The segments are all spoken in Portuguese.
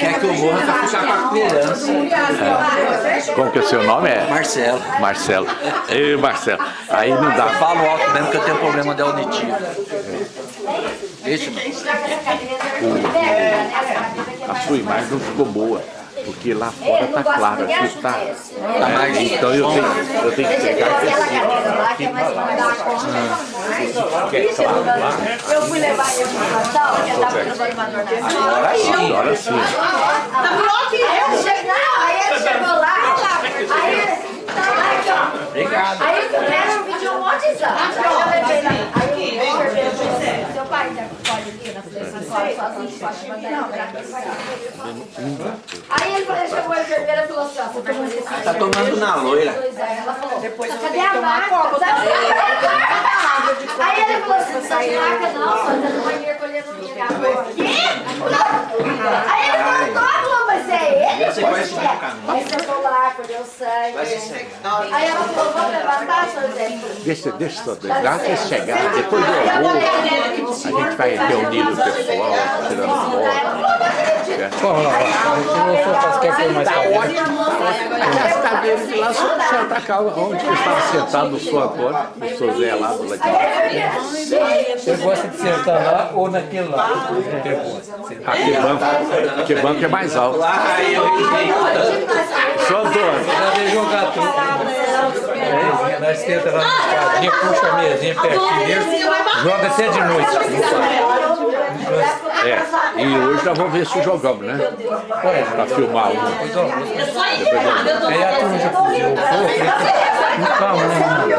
Quer que eu morra pra ficar com a criança. Como que é o seu nome? É? Marcelo. Marcelo. Ei, Marcelo. Aí não dá. Falo alto mesmo que eu tenho problema de auditivo. Deixa, mano. A sua imagem não ficou boa. Porque lá fora tá claro, aqui tá. Tá mais Então eu tenho, eu tenho que pegar aqui assim. que é mais fácil. Que é claro lá. Eu fui levar ele pro hospital, que ele tava levando uma dor nas Agora sim, agora sim. Tá pior que eu. Chegou, aí ele chegou lá, aí ele... Ó. Obrigado. Aí eu quero pedir um monte de exame. Aí eu levei lá. Aí o enfermeiro falou assim, seu pai já pode ir na frente sozinho, pode mandar ele pra aqui. Aí ele falou, chamou a enfermeira e falou assim, ó, você vai fazer isso. Tá tomando na loira. Ela falou, cadê a maca? Aí ele falou assim, não precisa de maca não, só tá no banheiro colhendo minha agora. Aí ele falou, mas é ele? Você conhece o é. caminho. Aí sentou lá, colheu se sangue. Aí ela falou, vamos levantar, seu Zé? Deixa, deixa só, dá até chegar, depois do almoço, a gente vai reunindo o pessoal, tirando foto. Vamos lá, a gente não só faz quer coisa mais Tá tarde. ótimo. Aquelas cadeiras de lá, só sentar cá onde que estava sentado o senhor Antônio, o senhor Zé lá do lado de cá. Você gosta de sentar lá ou naquele lá? Aquele banco, aquele banco é mais alto. Eu Senhor Antônio, Já veio jogar tudo. É, nós senta lá na escadinha, puxa a mesinha pertinho dele, joga até de noite. é, e hoje nós vamos ver se jogamos, né? Pra filmar um. Aí a turma já pediu,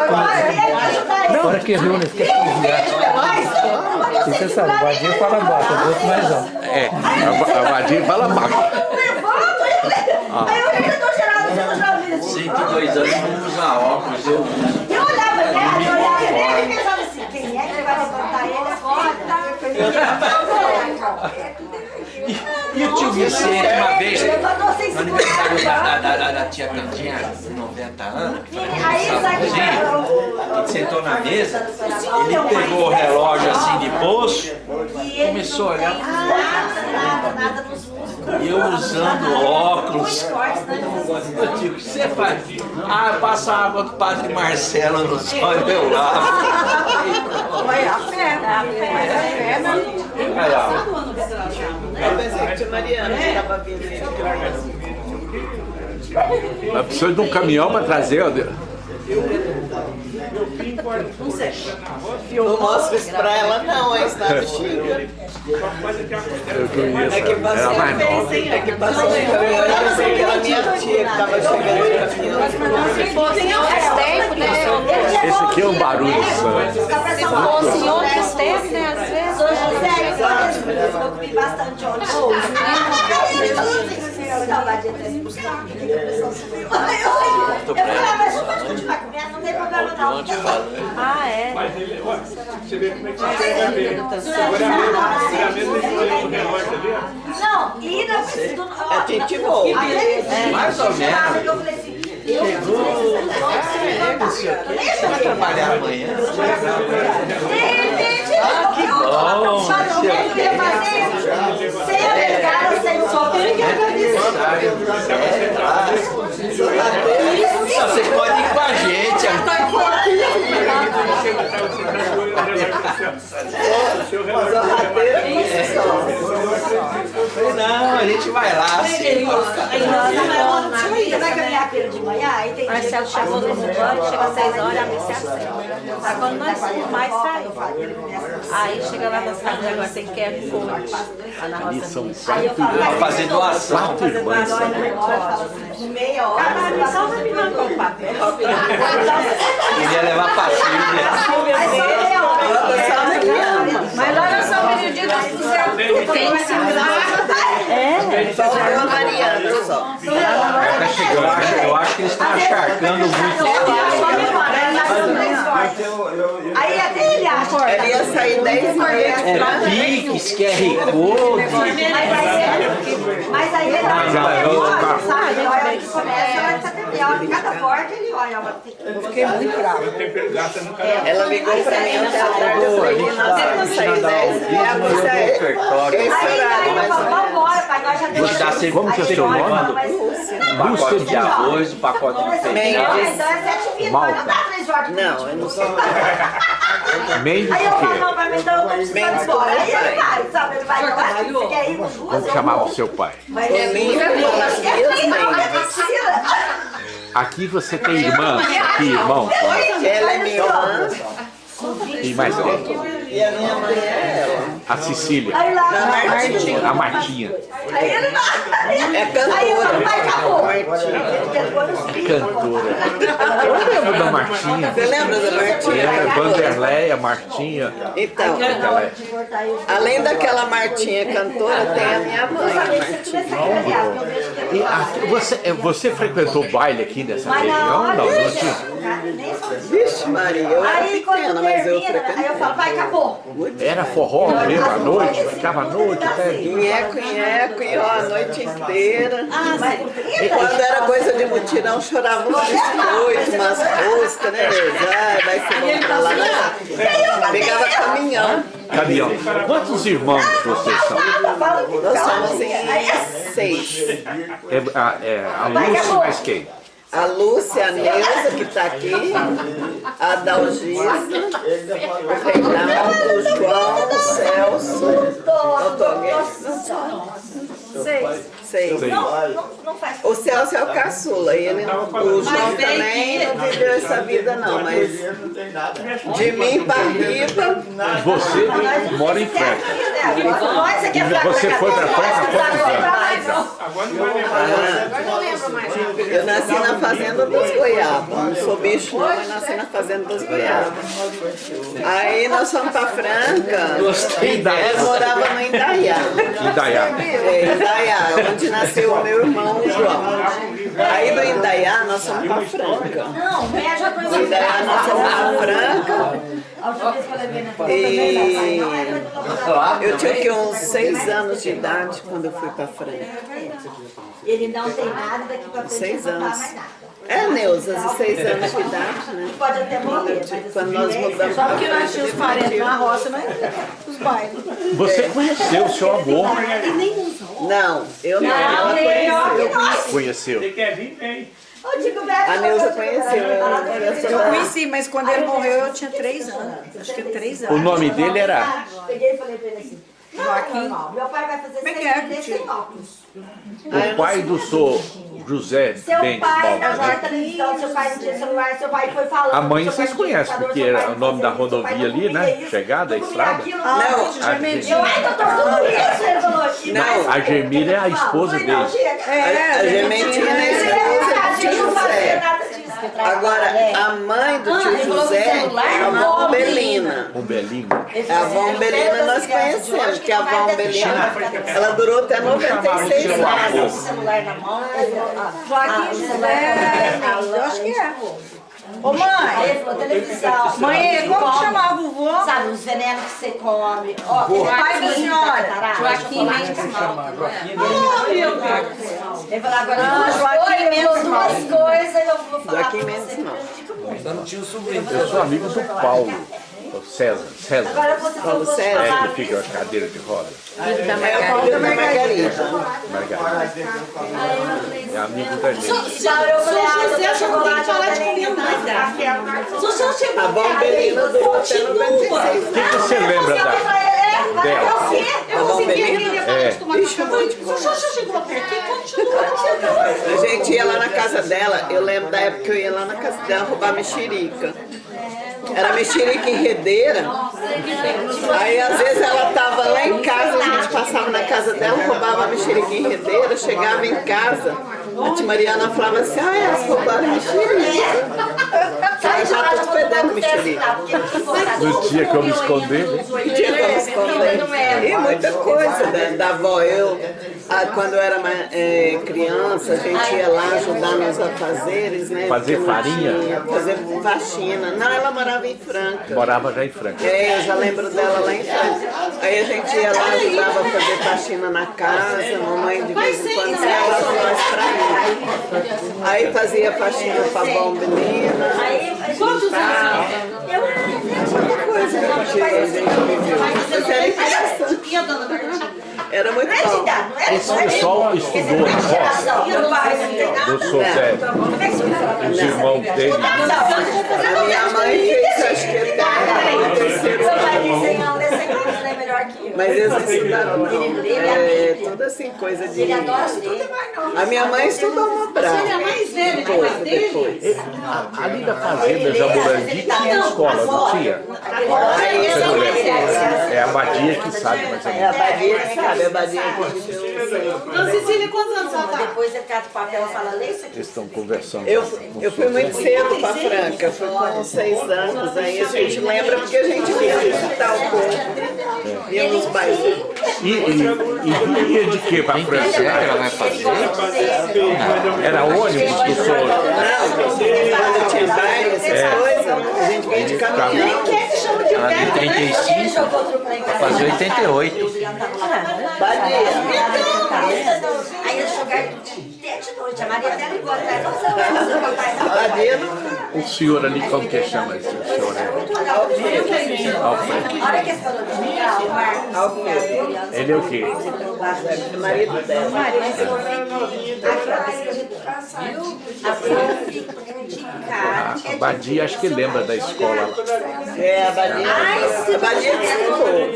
pô, né? Na hora que reúne, fica desviado. E você sabe, o vadinho fala baixo, o outro mais alto. É, a, a Vadinha fala baixo. Aí eu de outra vida. 102 anos não usa óculos. Eu Eu olhava nela, eu olhava nela e pensava assim, quem é que vai levantar ele agora? E o tio Vicente, uma vez, no aniversário da, da, da, da tia Candinha, 90 anos, que gente sentou na mesa, ele pegou o relógio assim de bolso, começou a olhar e eu usando óculos. Eu digo, que você faz? Ah, passa a água do padre Marcelo nos olhos, eu lavo. Foi a fé, a fé, a fé, né? Eu pensei que tinha Mariana que estava vindo. Mas precisa de um caminhão para trazer, ó. Não mostra isso pra ela não, ela xinga. Eu conheço. É que passou, mais nova. é que que era minha tia que estava chegando. Faz tempo, né? Esse aqui é um barulho santo. Se fosse em outros tempos, né? Às vezes. Sou José, eu comi bastante ontem. Saudade de buscar a. Eu falei, ah, mas eu posso continuar comendo, não tem problema não. Ah, é. Mas ele, olha, você vê como é que você vai ver. Seguramente esse problema do relógio ali, ó. Não, e na do, É gente boa. Mais ou menos. Eu falei assim, eu Vai trabalhar amanhã? Ah, que bom, Falou que eu ia fazer sem obrigada, sem só Você pode ir com a gente. O seu relógio. Não, a gente vai lá. Assim, Você vai pelo de manhã, aí tem Marcelo chegou no banho, chega às 6 horas, a missa é às 7. Tá quando nós mais sair. Aí chega lá nas casas, agora tem que é na Ali roça. são quatro Pra fazer doação. quatro irmãs. meia hora. Só pra me mandar o papel. Queria levar. Mas olha só o meio-dia que fizeram. Tem que chegando. Eu acho, que eles estão acharcando muito. Aí até ele acha. Ela ia sair 10 e meia. É Pix, QR Code. Mas aí, mas aí ele olha, sabe? A hora que começa, a hora que terminando. A hora de cada porta ele olha. Eu fiquei muito brava. Ela ligou pra mim a tarde. Eu falei, nós vamos sair 10 e meia. Você é esse Aí horário, ele mas falou, não. vambora, pai, nós já Vou te dar sempre Como que é o seu nome? pacote de arroz, pacote de feijão. Então é sete vidas, mas não dá três horas. Não, eu não sei. Mendes Aí eu falo, não, pra mim, então eu tô precisando embora. Aí ele pai. vai, sabe? Ele vai, então, você quer ir com duas? Como chamava o seu pai? Mas ele Toninho Malas é Mendes. mentira. Aqui você tem irmã e irmão? Ela é minha irmã E mais quem? E a minha mãe é ela. A Cecília. Aí lá, A Martinha. aí ele vai. É Aí eu falo, cantora. pai, acabou. Martinha. Cantora. Eu lembro da Martinha. Você lembra da Martinha? É, Vanderleia, Martinha. Então, Ela é- além daquela Martinha cantora, tem a minha mãe, Martinha. E aqui, você, é, você frequentou baile aqui nessa região? Não, não tinha. Vixe Maria, eu era Aí pequena, mas eu termina, aí eu frequentei. falo, pai, acabou. Era forró mesmo à noite, ficava à noite até. Nheco, nheco, e ó, a noite inteira. Ah, mas E quando era coisa de mutirão, chorava uns biscoitos, umas roscas, né, Deus? Ai, vai ser bom pra lá. Mas pegava caminhão. Caminhão. Quantos irmãos vocês são? Nós somos em seis. É, a, é, a Lúcia mais quem? A Lúcia, a Neuza, que tá aqui, a Dalgisa, o Reinaldo, o João, o Celso, o Toguete. Seis. Seis. Seis. Não, não faz. O Celso é o caçula, e ele não, o João também não viveu essa vida não, mas de mim para riba, Você mora em Franca. Você foi pra Franca quantos anos? Agora não vai lembrar. eu nasci na fazenda dos Goiabas, não sou bicho não, mas nasci na fazenda dos Goiabas. Aí nós fomos para Franca, Gostei da eu morava no Indaiá. Indaiá. É, Indaiá, onde nasceu o meu irmão João. Aí do Indaiá nós fomos para Franca. Não, Do conheci. Indaiá nós fomos para Franca vez que eu e tinha que uns seis anos de idade quando eu fui para Franca. Ele não tem nada daqui pra frente. Seis anos. É, Neuza, de seis anos de idade, né? Pode até morrer, mas Quando nós mudamos Só porque nós tínhamos parentes na roça, mas os bailes. Você conheceu o seu amor? Não, eu não. Não, Ela melhor que conheceu. nós. Conheceu. Você quer vir, vem. Ô, Tico Beto, A Neuza eu- conheceu. Eu conheci, mas quando ele morreu eu tinha três anos. Acho que três O anos. nome dele era Peguei e falei pra ele assim. Não, Joaquim. normal. Meu pai vai fazer Como é seis é, meses sem óculos. o pai do senhor José Seu Bentes pai, Baltar. na televisão, seu pai não tinha celular, seu pai foi falando. A mãe pai vocês não conhecem, porque pai era não o nome da pai rodovia não ali, né? isso, Chegada, a não estrada. aquilo, Não. Eu, ai, doutor, tudo isso, ele falou. Mais- A Germília é a esposa não, dele. chega. A, a Gementina é Ele esposa do disso. Agora, a mãe do tio José é a avó Umbelina. Um belinho. A avó Umbelina nós conhecemos, que a avó Umbelina, ela durou até 96 anos. celular na mão. Joaquim José, eu acho que é. Ô mãe, Ele falou televisão. mãe, como que chamava o vô? Sabe, os venenos que você come. Ó, o pai da senhora. Joaquim Mendes Malta. Ele falou, agora duas Joaquim coisas, ele falou Mendes duas coisas, eu vou falar Joaquim pra Mendes você. não. Eu sou amigo do Paulo. O César. César. Agora você Paulo falou César. É que fica a cadeira de roda. É da Margarida. Margarida. É amigo da gente. Eu falei, ah, eu quero chocolate, falar eu de comida, que tá? café, eu quero Se o senhor chegou até 96 O que que você lembra da, dela? A avó Umbelina. É. Já continua? A gente ia lá na casa dela, eu lembro da época que eu ia lá na casa dela roubar mexerica. Era mexerica enredeira. Aí às vezes ela tava lá em casa, a gente passava na casa dela, roubava a mexerica enredeira, chegava em casa, a tia Mariana falava assim, ah, elas roubaram a mexerica. Sai já tudo fedendo mexerica. Não tinha como esconder, né? Tinha como esconder. E muita coisa da, da avó. Eu, ah, quando eu era é, criança, a gente ia lá ajudar nos afazeres, né? Fazer farinha? tinha, Fazer faxina. Não, ela morava em Franca. Morava já em Franca. É, eu já lembro dela lá em Franca. Aí a gente ia lá, ajudava a fazer faxina na casa, mamãe de vez em quando levava nós pra ir. Aí fazia faxina pra bom menina. Quantos anos? Eu Muita coisa que a gente, viveu. Mas era interessante. E a dona Bertinha? Era muito bom. Esse pessoal estudou na roça, do Zé, os irmãos dele. A minha mãe fez, acho que terceiro ano. É melhor que eu. Mas eles estudaram é, tudo assim, coisa de... Ele adora ler. A minha mãe estudou Mobral. Depois, depois. Ali da fazenda Jaburandi tinha escola, não tinha? Não? É a Badia que sabe mais É a. Badia que sabe, a Badia que. Dona Cecília, quantos anos ela tá? Depois ele cata o papel e fala, lê isso aqui. Eles estão conversando. Eu, fui muito cedo para Franca, fui com seis anos, aí a gente lembra porque a gente ia visitar o povo, ia nos bairros. E, e, e ia de que para Franca? ela vai fazer? Era ônibus do senhor? Não, quando tinha baile, essas coisas, a gente vinha de caminhão. Ela tem 35, vai fazer 88. Aí eles jogaram até de noite. A Maria até ligou atrás. Nossa, o senhor ali, como que chama esse senhor? é? Alfred. Olha que esse falou de jogar, o Marcos. Ele é o quê? é marido dela. Mas eu A flor fica de cara. A Badia, acho que lembra da escola. É, a Badia. A Badia que estudou.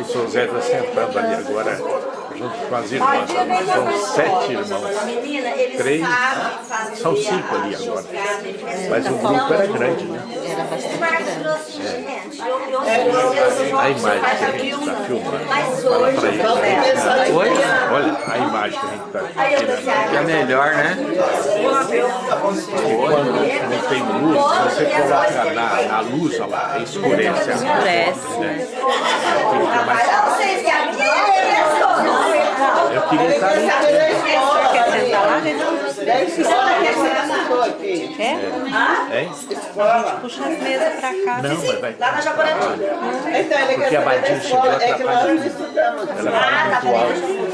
O senhor Zé está sentando ali agora, com as irmãs. São sete irmãos. Três. São cinco ali agora. Mas o grupo era grande, né? Gente. Eu, eu, eu, eu, A imagem que a gente está filmando. Fala eles. Oi? Olha a imagem que a gente está tirando. pensei, Que é melhor, né? Quando não tem luz, você coloca na, na luz, olha lá, escurece a Escurece. né? ah, aqui é Eu queria estar ali. Quer sentar lá, gente? É? Hein? Puxa as mesas pra cá. Não, mas vai. Lá na Jaborandi. Então, ele Porque quer a saber da Badia chegou escola, é que nós não estudamos. Ela fala muito alto.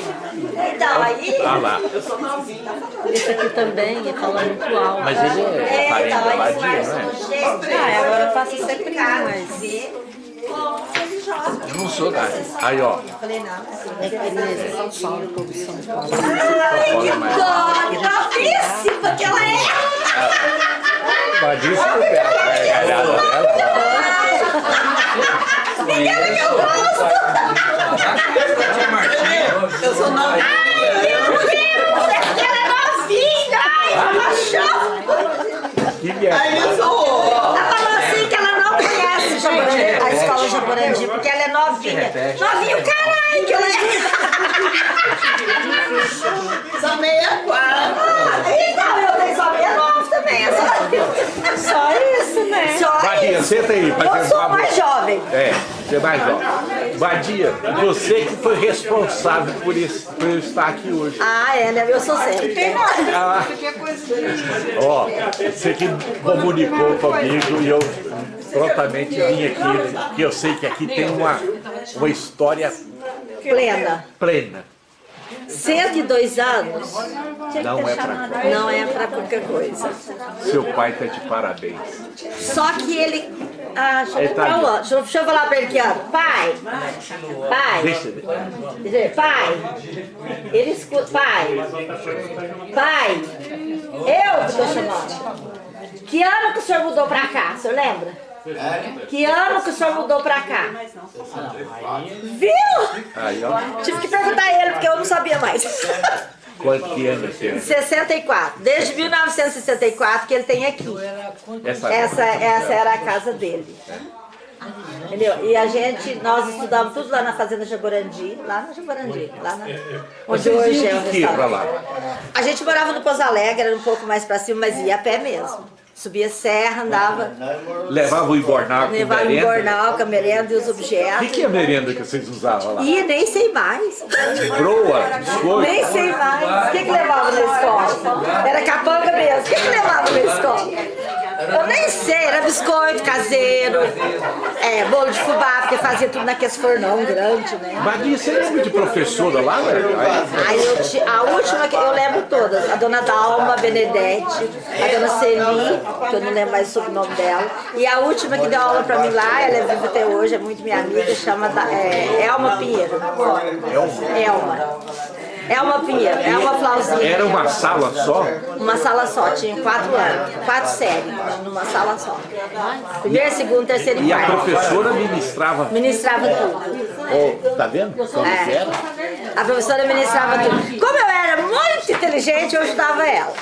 Então, aí... Ah lá. Esse aqui também ia falar muito alto. Mas ele é É, parente então, da aí o Badia, Marcos não é? Ah, agora eu faço ser primo, mas... Eu não sou da Aí, ó. É é São Paulo, de São Paulo. Ai, que dó, novíssima que ela é. Badia se couber a gargalhada dela. Aquela que eu gosto. Eu sou novinha. Meu Deus, ela é novinha. Ai, paixão. Que viagem. Aí eu sou... Ela falou assim que ela não conhece Jaborandi, a escola Jaborandi, porque ela é novinha. Novinha, o caralho que ela é. Sou meia quadra. Então, eu tenho só meia nova também. é Só, Só isso, né? só Badia, isso. senta aí Eu sou mais jovem. É, você é mais jovem. Badia, você que foi responsável por, esse, por eu estar aqui hoje. Ah, é, né? Eu sou sempre. Ah, ó, você que comunicou comigo e eu prontamente vim aqui, porque eu sei que aqui tem uma, uma história Plena. plena. 102 anos Não é pra não é pra qualquer coisa. Seu pai tá de parabéns. Só que ele. Ah, deixa eu, Ele tá deixa eu- ali. deixa eu- deixa eu falar pra ele aqui, ó. Pai! Pai! Deixa Pai! Ele escuta. Pai! Pai! Eu que tô chamando. Que ano que o senhor mudou pra cá? O senhor lembra? Que ano que o senhor mudou pra cá? Viu? Aí, ó, Tive que perguntar a ele, porque eu não sabia mais. quanto que ano tem? 64. Desde 1964 que ele tem aqui. Essa, Essa, essa era a casa dele. Entendeu? E a gente, nós estudávamos tudo lá na Fazenda Jaborandi, lá na Jaborandi, lá na, onde hoje é o restaurante. lá? A gente morava no Pouso Alegre, era um pouco mais pra cima, mas ia a pé mesmo. Subia serra, andava, Levava o embornal com levava o bornal, com a merenda e os O objetos. que, que é a merenda que vocês usavam lá? E nem sei mais. Broa, biscoito? Nem sei mais. O que, que levava na escola? Era capanga mesmo. O que, que levava na escola? Eu nem sei, era biscoito caseiro, é, bolo de fubá, porque fazia tudo naqueles fornão grande, né? Badia, você lembra de professora lá, velho? Aí- eu ti- a última que eu lembro todas, a dona Dalma Benedetti, a dona Celi, que eu não lembro mais o sobrenome dela, e a última que deu aula pra mim lá, ela é viva até hoje, é muito minha amiga, chama da- é, Elma Pinheiro. Elma. Elma Pinheiro, Elma Flauzinha. Era uma sala só? Uma sala só, tinha quatro anos, quatro séries, numa sala só. Primeiro, segundo, terceiro e E a professora ministrava. Ministrava tudo. Ó, tá vendo? Como É. era? A professora ministrava tudo. Como eu era muito inteligente, eu ajudava ela.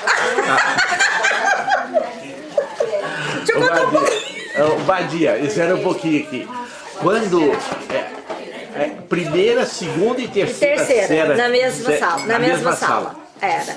Deixa eu contar um pouquinho. Badia, espera um pouquinho aqui. Quando. é, é, primeira, segunda e terceira, Terceira, série- na mesma sala. Na, mesma, sala. Era.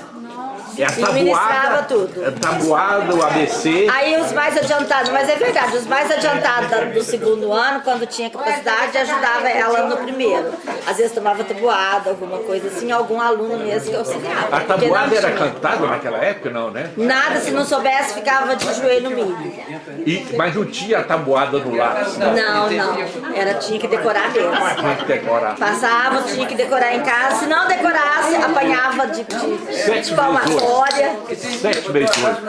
É a tabuada, tudo. é tabuada, o ABC. Aí os mais adiantados, mas é verdade, os mais adiantados do segundo ano, quando tinha capacidade, ajudava ela no primeiro. Às vezes tomava tabuada, alguma coisa assim, algum aluno mesmo que auxiliava. A tabuada era cantada naquela época, não, né? Nada, se não soubesse, ficava de joelho no milho. E, mas não tinha a tabuada no lápis, não. Não, não. Era, tinha que decorar mesmo. Tinha que decorar. Passava, tinha que decorar em casa. Se não decorasse, apanhava de, de, de palmatória. Vezes Sete vezes oito.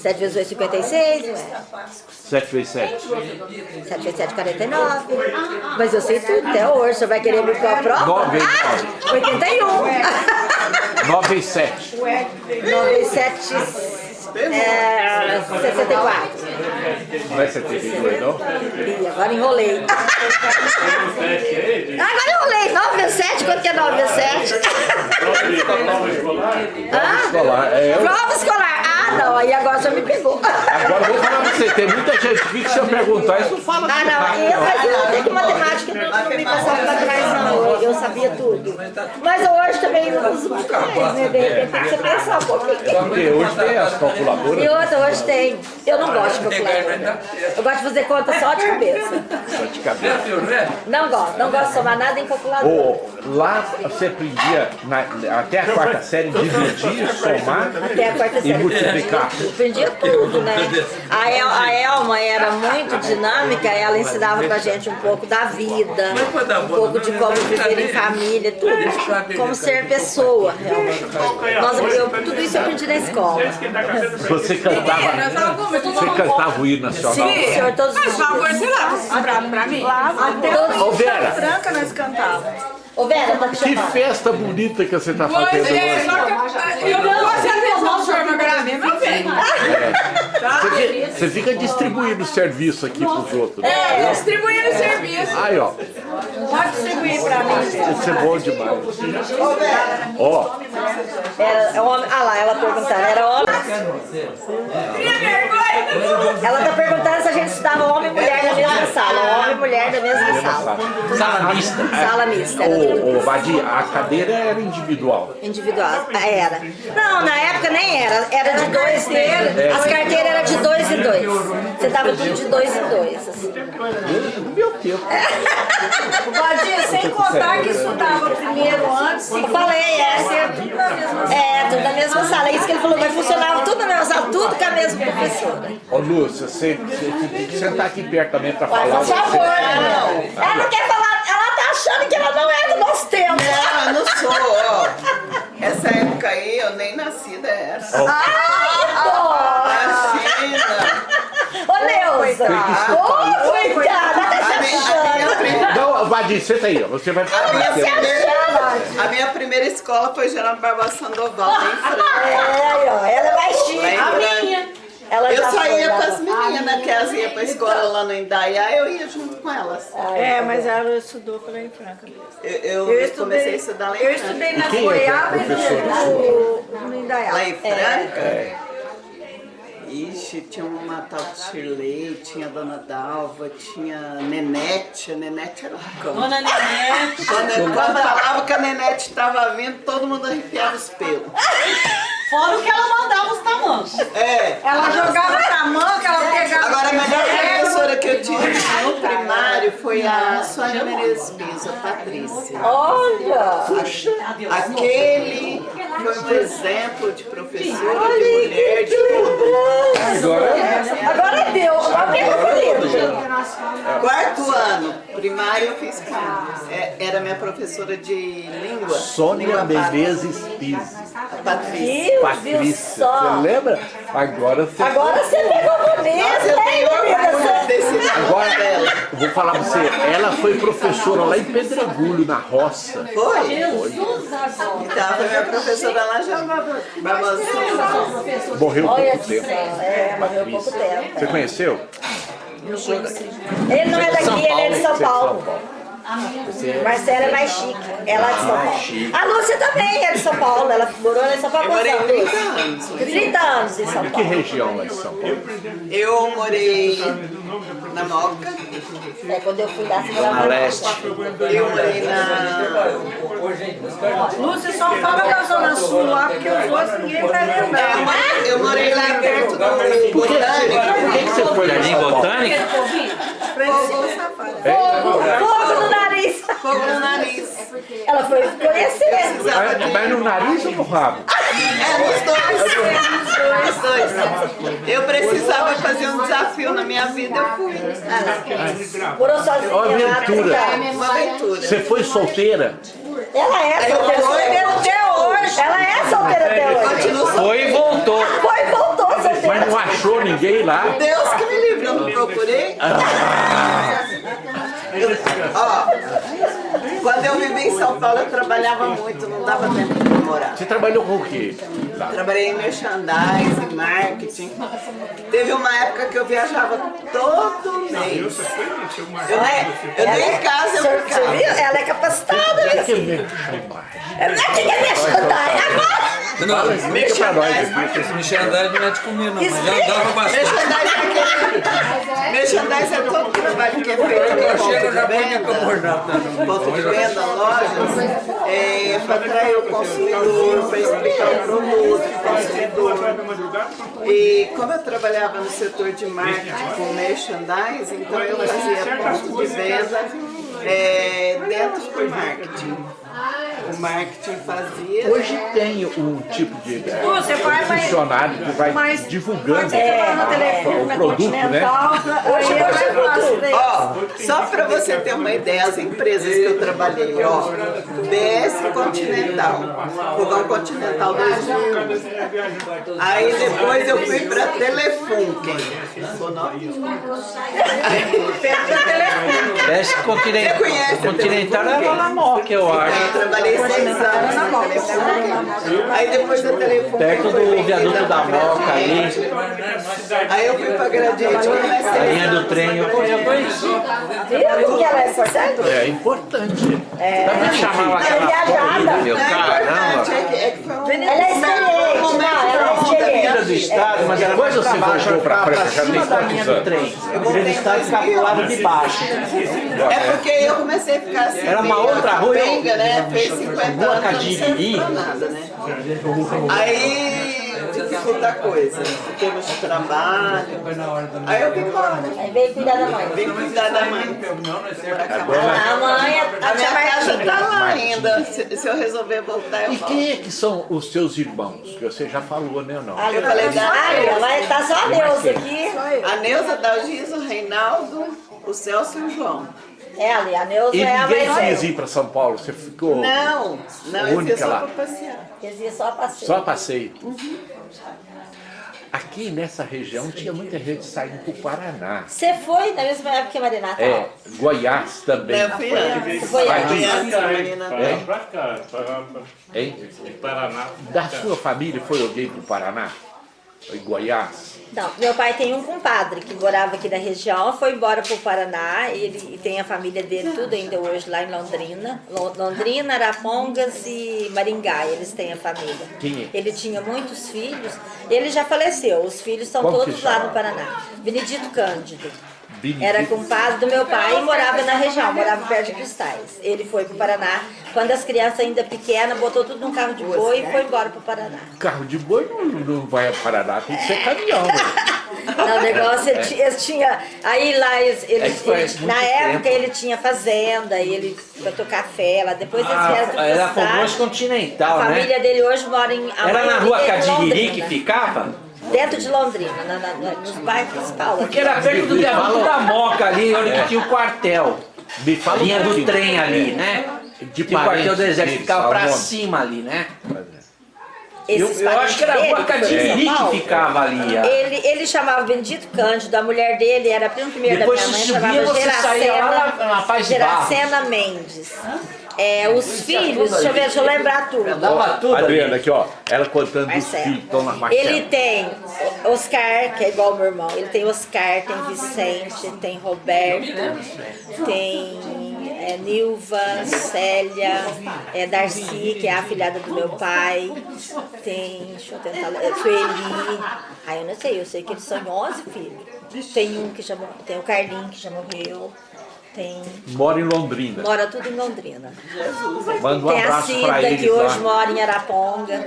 7 vezes 8, 56. ué. Sete vezes sete. 7 vezes 7, 49. Mas eu sei tudo até hoje. Você vai querer me pôr a prova? Nove vezes Ah, 81. Nove vezes sete. 9 vezes 7, é, 64. Não é 72, não? Ih, agora enrolei. Agora enrolei. 9 vezes 7, quanto que é 9 vezes 7? Hã? Escolar. É, eu- Prova escolar. Ah, não. Aí agora já me pegou. Agora eu vou falar pra você, tem muita gente aqui que se eu perguntar, isso não fala Ah, assim não, rápido, eu, eu não tenho que matemática não, não me passava pra trás, não. Eu, sabia tudo. Mas hoje também não uso muito mais, né? De repente tem que você pensar um pouquinho. Porque hoje tem as calculadoras. E outra, hoje tem. Eu não gosto de calculadora. Eu gosto de fazer conta só de cabeça. Só de cabeça. Não gosto, não gosto de somar nada em calculadora. Ô, lá você aprendia na- até a quarta série dividir, somar Até a quarta e série. Aprendia tudo, né? A, El, a Elma era muito dinâmica, ela ensinava pra gente um pouco da vida, um pouco de como viver em família, tudo. Como ser pessoa, realmente. Nós, eu, tudo isso eu aprendi na escola. Você cantava, você cantava o hino nacional. Sim, senhor, todos os Por favor, dias. esse prato pra mim? Todos Ô Vera, Franca nós cantávamos. Ô, Vera, tá te que chamando. festa bonita que você está Pois fazendo é, hoje. só que eu não posso senhor Magaramê, meu bem. Você fica, distribuindo serviço aqui pros outros. É, distribuindo serviço. Aí, ó, Pode distribuir pra mim. isso é bom demais. Ó, Era homem. Ah lá, ela perguntando, era homem. Ela tá perguntando se a gente estudava homem e mulher na mesma sala. Homem e mulher na mesma sala. Sala mista. Sala mista, ô, ô, Badia, a cadeira era individual. individual. Ah, Era. Não, na época nem era. Era de dois. As carteiras eram de dois em dois. Você dava tudo de dois em dois. assim. Meu Deus. Badia, sem contar que estudava primeiro antes. Eu falei, é. É, tudo na mesma sala. É isso que ele falou, vai funcionar tudo na mesma sala, tudo com a mesma professora. Ô, Lúcia, você, você tem que sentar aqui perto também pra falar. por favor. Você- Ela não quer falar, ela tá achando que ela não é do nosso tempo. Não, eu não sou, ó. Essa época aí eu nem nascida era. Imagina! Ô, Neuza. Ô, coitada, tá A se minha, a minha achando. primeira- Não, Badia, senta aí, ó. Você vai a minha falar. primeira- a minha primeira escola foi Geraldo Barbosa Sandoval, lá em Franca. É, ó, ela é mais chique. Em Franca. Ela Eu já só ia com as meninas, que elas iam pra escola lá no Indaiá, eu ia junto com elas. É, mas ela estudou lá em Franca mesmo. Eu, eu, comecei a estudar lá em Eu Franca. estudei nas quem é é Goiabas professor? no, no Indaiá. Lá em Franca? Ixi, tinha uma tal de Shirley, tinha a Dona Dalva, tinha a Nenete, a Nenete era um cão. Dona Nenete. Quando, quando falava que a Nenete estava vindo, todo mundo arrepiava os pelos. Fora o que ela mandava os tamancos. É. Ela jogava tamanco, ela pegava... Agora, a melhor professora que eu tive no primário foi a Sônia Menezes Pisa, Patrícia. Olha! Aquele foi um exemplo de professora, de mulher, de tudo. Agora deu. Agora quem foi lindo? Quarto ano, primário eu fiz com é, Era minha professora de língua. Sônia Menezes Pise. Patrícia. Patrícia, você lembra? Agora você... Agora você pegou bonito, Nossa, eu hein, tenho orgulho menina? desse Agora, dela. eu vou falar pra você, ela foi professora lá em Pedregulho, na roça. Foi? Então, foi minha professora lá já. Morreu Olha pouco tempo. é, morreu pouco tempo. Você conheceu? Ele não é daqui, ele é de São Você é de São Paulo. Paulo. Marcela é mais chique, ela é de São Paulo. A Lúcia também é de São Paulo, ela morou lá em São Paulo. Eu morei quantos 30 anos? anos. 30 anos em São De que Paulo. região lá de São Paulo? Eu morei na Moca, É, quando eu fui lá, você morava Na leste. eu morei na... Lúcia só fala da Zona Sul lá, porque os outros ninguém vai É, lembrar. eu morei- Eu morei lá perto do Por que, Botânico. por que que você foi lá em Jardim São Paulo? Botânico? Fogo, fogo no nariz. Fogo no nariz. Ela foi conhecer. Mas, mas no nariz ou no rabo? É, nos dois. Nos dois. Eu precisava fazer um desafio na minha vida, eu fui. Morou sozinha Ó, lá, aventura. Uma aventura. Você foi solteira? Ela é solteira até hoje. Ela é solteira até hoje. Foi e voltou. Foi e voltou solteira. Mas não achou ninguém lá? Deus que me livre, eu não procurei. Eu- Ó, quando eu vivi em São Paulo, eu trabalhava muito, não dava tempo de namorar. Você trabalhou com o quê? Trabalhei em merchandising, marketing. Teve uma época que eu viajava todo mês. Eu nem, eu nem em casa eu ficava. Ela é capacitada, viu? Que mesmo? Ela não é que quer me agora. Fala, explica pra nós aqui. Esse merchandising não é de comer, não. Mas já andava bastante. Merchandising é é todo trabalho que é feito em ponto de venda, ponto de venda, lojas, é, para atrair o consumidor, para explicar o produto para o consumidor. E como eu trabalhava no setor de marketing com merchandising, então eu fazia ponto de venda é, dentro do marketing. O marketing fazia. Hoje tem um tipo de Você vai, vai- funcionário que vai Mas divulgando é, no a- telefone, o na produto, né? Continental, aí é mais fácil, né? Ó, só para você ter uma ideia, as empresas que eu trabalhei, ó, BS Continental, Fogão Continental 2000. Aí depois eu fui para Telefunken. Aí, Telefunken. Que continental, Você conhece a continental era na Moca, eu acho. Eu trabalhei seis anos na Telefunken. Aí depois da Telefunken Perto fui do viaduto da pra Moca ali. Aí eu fui para Gradiente e comecei A linha do trem eu conheci. Viu que ela é importante? É importante. Dá pra chamar Ela é aquela Não é caramba. importante, é que, é que foi Ela é experiente. Não, ela é do estado, mas era Depois mais você pra voltou pra pra, pra França, já cima tem da quantos anos? trem. Eu Filha do estado ficava pro lado de baixo. É porque eu comecei a ficar assim. Era uma outra rua, eu- capenga, né? Fez 50 Rua anos. não serve pra nada, né? Aí dificulta a coisa. Em termos de trabalho. Aí eu vim embora. Aí veio cuidar da mãe. Vim cuidar da mãe. A mãe. A mãe, A minha casa tá lá ainda. Se, se eu resolver voltar, eu E volto. quem é que são os seus irmãos? Que você já falou, né? Não. Ali, Eu falei da Ali, ela tá só a Neuza aqui. A Neuza, Dalgisa, o Reinaldo, o Celso e o João. É ali, a Neuza E é a ninguém quis ir para São Paulo? Você ficou Não, não, eu Única só lá. pra passear. Eles iam só a passeio. só a passeio? Aqui nessa região tinha muita gente saindo para o Paraná. Você foi na mesma época que a Maria Natal? É, Goiás também. Eu fui antes. Foi disso. Criança, menina. Para pra cá, para Hein? Paraná. Da sua família foi alguém para o Paraná? em Goiás? Não, meu pai tem um compadre que morava aqui na região, foi embora para o Paraná, ele e tem a família dele tudo ainda hoje lá em Londrina. Lo- Londrina, Arapongas e Maringá, eles têm a família. Quem é? Ele tinha muitos filhos, ele já faleceu, os filhos estão Como todos lá no Paraná. Benedito Cândido. Era compadre do meu pai e morava na região, morava perto de Cristais. Ele foi para o Paraná, quando as crianças ainda pequenas, botou tudo num carro de boi e foi embora para o Paraná. Carro de boi não, não vai a Paraná, tem que ser caminhão. né? Não, o negócio, ele, eles tinha, aí lá, eles, eles- É eles- na época tempo. ele tinha fazenda, e ele plantou café lá, depois eles vieram Ah, era. Povoaço Continental, A né? família dele hoje mora em... Era na rua é Cadiriri que ficava? Dentro de Londrina, na, na, na- nos bairros principais. Porque era perto do viaduto da Moca ali, onde que tinha o quartel. Me fala linha um do trem ali, né? De Tinha o quartel do exército, deles, ficava pra cima ali, né? Esses Eu, eu acho que era a rua dele, que ficava ali. Ele, ele chamava Benedito Cândido, a mulher dele era a prima primeira Depois da minha mãe, subia, chamava você saía lá na- na Paz de Geracena Mendes. É, os filhos, deixa eu ver, deixa eu lembrar tudo. Dava tudo. Adriana, aqui ó, ela contando os Marcelo. filhos, estão na Marcelo. Ele tem Oscar, que é igual ao meu irmão. Ele tem Oscar, tem Vicente, tem Roberto, tem é, Nilva, Célia, é, Darcy, que é a afilhada do meu pai. Tem, deixa eu tentar lembrar, Sueli. Ah, eu não sei, eu sei que eles são 11 filhos. Tem um que já morreu, tem o Carlinho que já morreu. Tem. Mora em Londrina. Mora tudo em Londrina. Manda um Tem a abraço Cida, eles que hoje lá. mora em Araponga.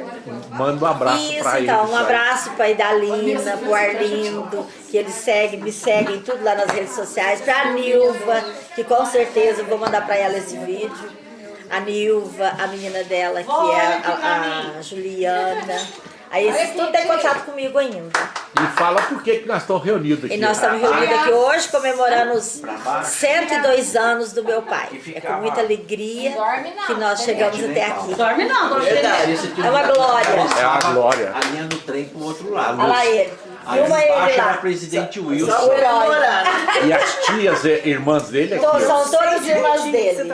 Manda um abraço Isso, pra eles. então, um abraço para Idalina, pro Arlindo, que eles seguem, me seguem tudo lá nas redes sociais, pra Nilva, que com certeza eu vou mandar para ela esse vídeo. A Nilva, a menina dela, que é a, a Juliana. Aí esses tudo tem contato comigo ainda. E fala por que que nós estamos reunidos aqui. E nós estamos reunidos aqui hoje comemorando os 102 anos do meu pai. É com muita alegria que nós chegamos até aqui. Dorme não, esse tio É uma glória. É a glória. A linha do trem pro outro lado. Olha lá ele. Ali Filma embaixo era presidente O Wilson. herói. E as tias irmãs dele aqui, Então, são todas irmãs dele.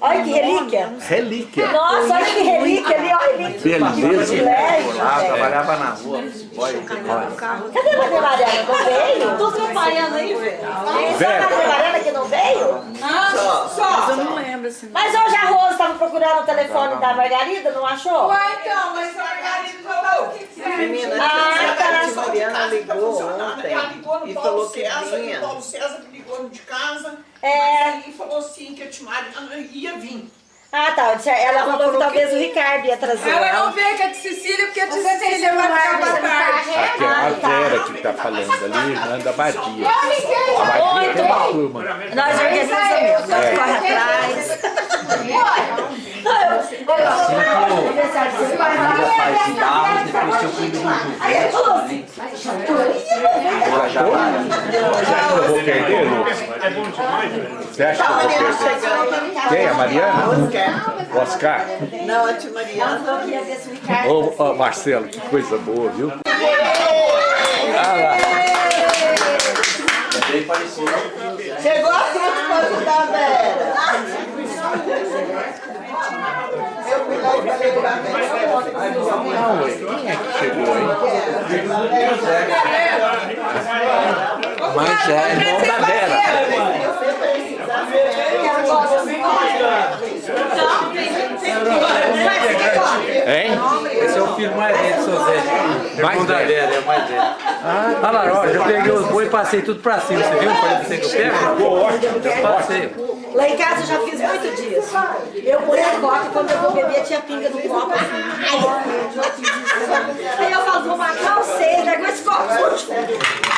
Olha que relíquia. Relíquia. Nossa, olha que relíquia ali, olha relíquia. Beleza. Ah, trabalhava na rua. Olha, Cadê a Maria Mariana? Não veio? Tô trabalhando aí, velho. Tem só a Maria Mariana que não veio? Mas eu não lembro assim. Mas hoje a Rosa estava procurando o telefone da Margarida, não achou? então, mas a Margarida falou o que que é. Menina, Ah, a tá. tia Mariana ligou ontem Ela ligou no e Paulo falou que César, vinha. o Paulo César que ligou de casa. É. Mas aí falou assim que a tia Mariana ia vir. Ah, tá. Ela falou que talvez o Ricardo ia trazer Ela não veio com a de Cecília, porque a de Cecília vai ficar pra tarde. Aqui é a Vera que tá falando ali, Nanda Badia. A Badia Muito tem uma bom. turma. Nós organizamos, nós corre atrás. Vou perder, Lucas? Você acha que eu vou perder? Quem? A Mariana? Oscar. Não, a tia Mariana. Ô, ô, Marcelo, que coisa boa, viu? Chegou a fruta pra ajudar a Vera. Não, ué. Quem é que chegou aí? Mas é irmão da Vera. Hein? Esse é o filho mais velho do seu Zé. Mais velho. É o mais velho. Olha lá, ó, eu peguei os boi e passei tudo pra cima. Você viu? Falei pra você que eu pego? Eu passei. Lá em casa eu já fiz muito disso. Eu ponho a coca, quando eu vou beber tinha pinga no copo. Aí eu falo, vou matar vocês, né, com esse copo sujo.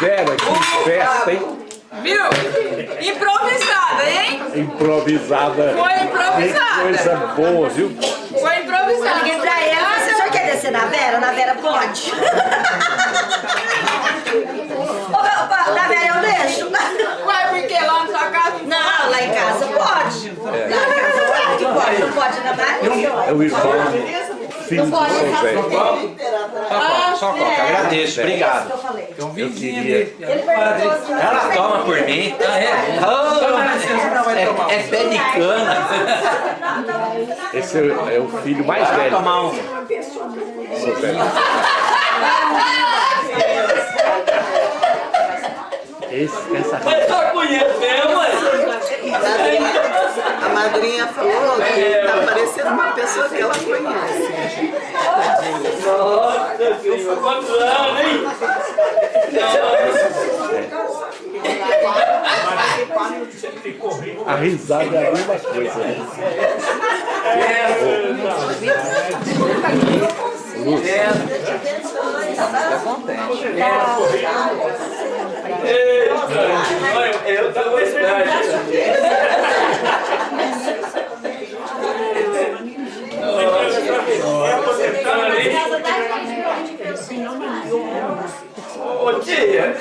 Vera, que festa, hein? Viu? Improvisada, hein? Improvisada. Foi Que improvisada. coisa boa, viu? Foi Eu improvisada. liguei pra ela, você senhor quer descer na Vera? Na Vera pode. Ô, meu, pa- na Vera eu deixo. Ué, porque lá na sua casa Não, lá em casa pode. Lá em casa claro que pode. Não pode na Maria. É o irmão, filho do Zé. Só, só coca, agradeço, obrigado. que eu queria. ali. Ele perguntou Ela toma por mim. Ah, é? É, é pé de cana. Esse é, é o filho mais Vai velho tomar um. São Zé. Esse, essa Mas só conhece mesmo? A madrinha falou que tá parecendo uma pessoa que ela conhece. Nossa senhora, quantos anos, hein? a risada é a mesma coisa. Né? Eu tava Ô tia,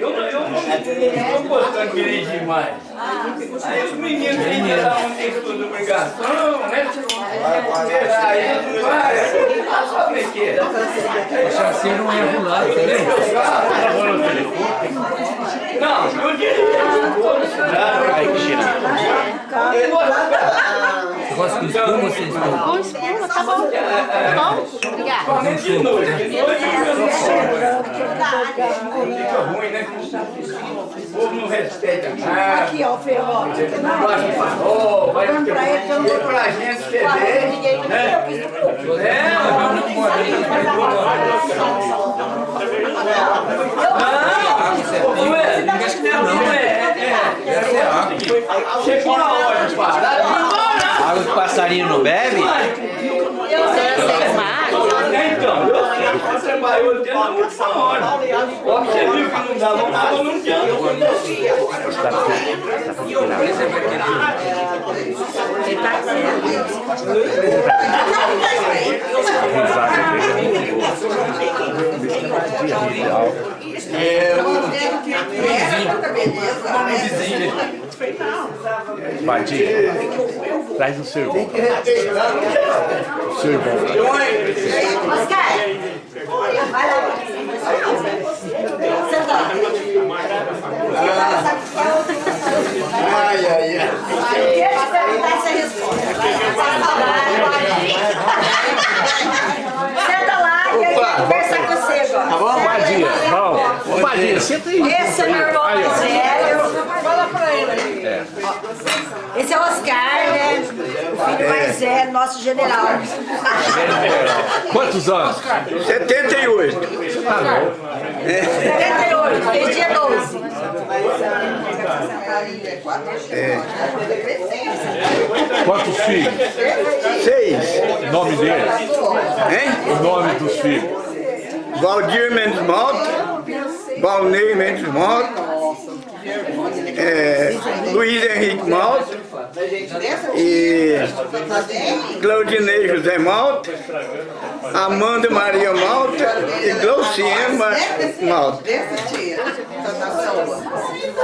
eu não estou gostando de dirigir demais. Aí os meninos têm que dar um texto de obrigação, né? Aí não vai, só brinquedo. O chassi não é rolado, entendeu? Não, eu dirijo. Aí que tira. Espuma sem espuma? Com espuma, tá bom. Tá bom? Obrigada. Noite, de noite fica ruim, né? O povo não respeita nada. Aqui, ó, o ferro. Não gosta de farol, vai ter pra gente beber, né? É, mas não pode. Não, não é, não é, é. Chegou na hora de parar. Água que passarinho não bebe? Eu sei, eu sei, mas... Então, eu sei, você trabalhou o dia na última hora. Ó, você viu que não água, não tá Badinho, traz o seu irmão. Seu irmão. Oscar, vai lá. Senta lá. Ai, ai, ai. Eu perguntar essa resposta. Senta lá que eu quero conversar com você agora. Vamos, Badinha. Vamos. Ô, Badinha, senta aí. Esse é meu irmão Aí, mais velho. Fala pra ele aí. Esse é o Oscar, né? O filho mais velho, nosso general. Quantos anos? 78. Tá bom. 78, fez dia 12. Quantos filhos? Seis. Nome deles? Hein? O nome dos filhos? Valdir Mendes Mota, Valnei Mendes Mota, é, Luiz Henrique Malta e Claudinei José Malta, Amanda Maria Malta e Glauciema Malta.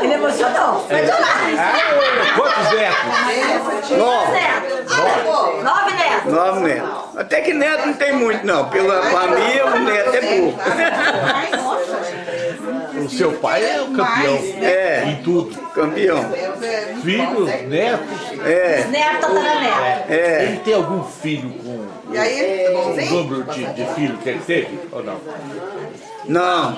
Ele emocionou. Foi do lado. Quantos netos? Nove. Nove. Nove netos. Nove netos. Até que neto não tem muito não, pela família o neto é pouco. O seu pai é o campeão É. em tudo. Campeão. Filhos, netos. É, Neto, tataraneto. é. Ele tem algum filho com E aí, o número de, de filho que ele teve? Ou não? Não.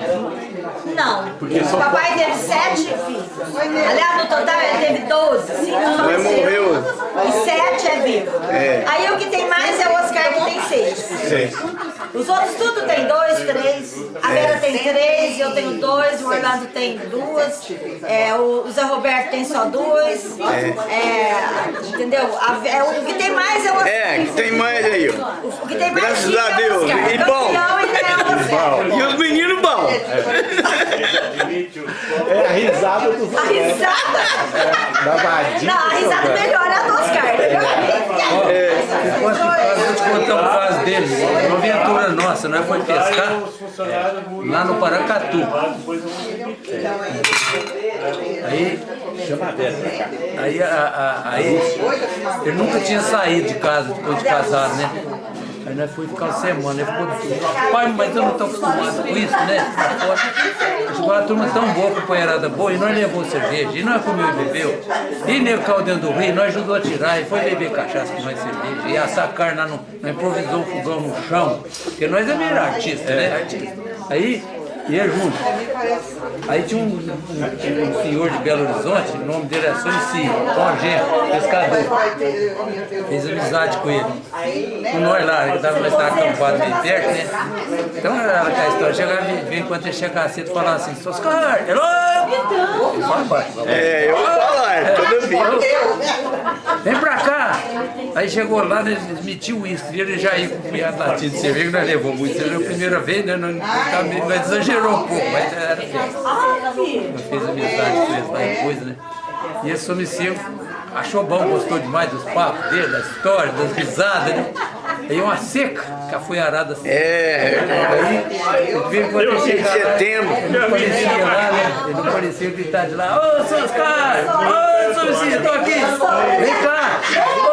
Não. Porque O papai teve sete filhos. Aliás, no total ele teve doze. Cinco Mas morreu. E sete é vivo. É. Aí o que tem mais é o Oscar que tem seis. É. Os outros tudo tem dois, três. A Vera tem três, eu tenho dois, o Orlando tem duas. É, o Zé Roberto tem só duas. É, entendeu? A- é, o que tem mais é o Oscar. É, que tem mais aí. O que tem mais Graças a é o Deus. Oscar. E bom. É. E os meninos bons. É a risada dos A risada? da vadinha. Não, a risada melhor é a do Oscar? Enquanto que faz, vou te contar um caso dele. Uma aventura nossa, nós foi pescar lá no Paracatu. Aí, Chama a Vera pra cá. aí, a, a- aí, ele nunca tinha saído de casa depois de casado, né? Aí nós fomos ficar uma semana, ele ficou pai, mas eu não estou acostumado com isso, né? Fora. Chegou a turma tão boa, companheirada boa, e nós levou cerveja, e nós comeu e bebeu. E nego caiu dentro do rio, nós ajudou a tirar, e foi beber cachaça com nós cerveja. E assar carne nós improvisou um fogão no chão, porque nós é meio artista, né? Aí, ia junto. Aí tinha um, um- um senhor de Belo Horizonte, o nome dele é Solicir, Tom Gento, pescador. Fez amizade com ele. Com nós lá, ele tava, nós estávamos acampados bem perto, né? Então era aquela história, chegava, vem quando ele chegava cedo, falava assim, Soscar, hello! Fala baixo. É, eu vou falar, toda vida. Vem pra cá! Aí chegou lá, né, metiam o uísque, e ele já ia com um punhado latido de cerveja, nós levou muito, cerveja a primeira vez, né? Nós, nós, nós exagerou um pouco, mas era festa. Nós fez amizade com eles lá depois, né? E esse somicídio achou bom, gostou demais dos papos dele, da história, das risadas, né? Aí uma seca, cafuiarada assim. É, Aí, ele veio quando ele em chegava lá, setembro. ele não parecia lá, né? Ele não parecia gritar de lá, ô, seus caras! Ô, Somicídio, tô aqui! Vem cá!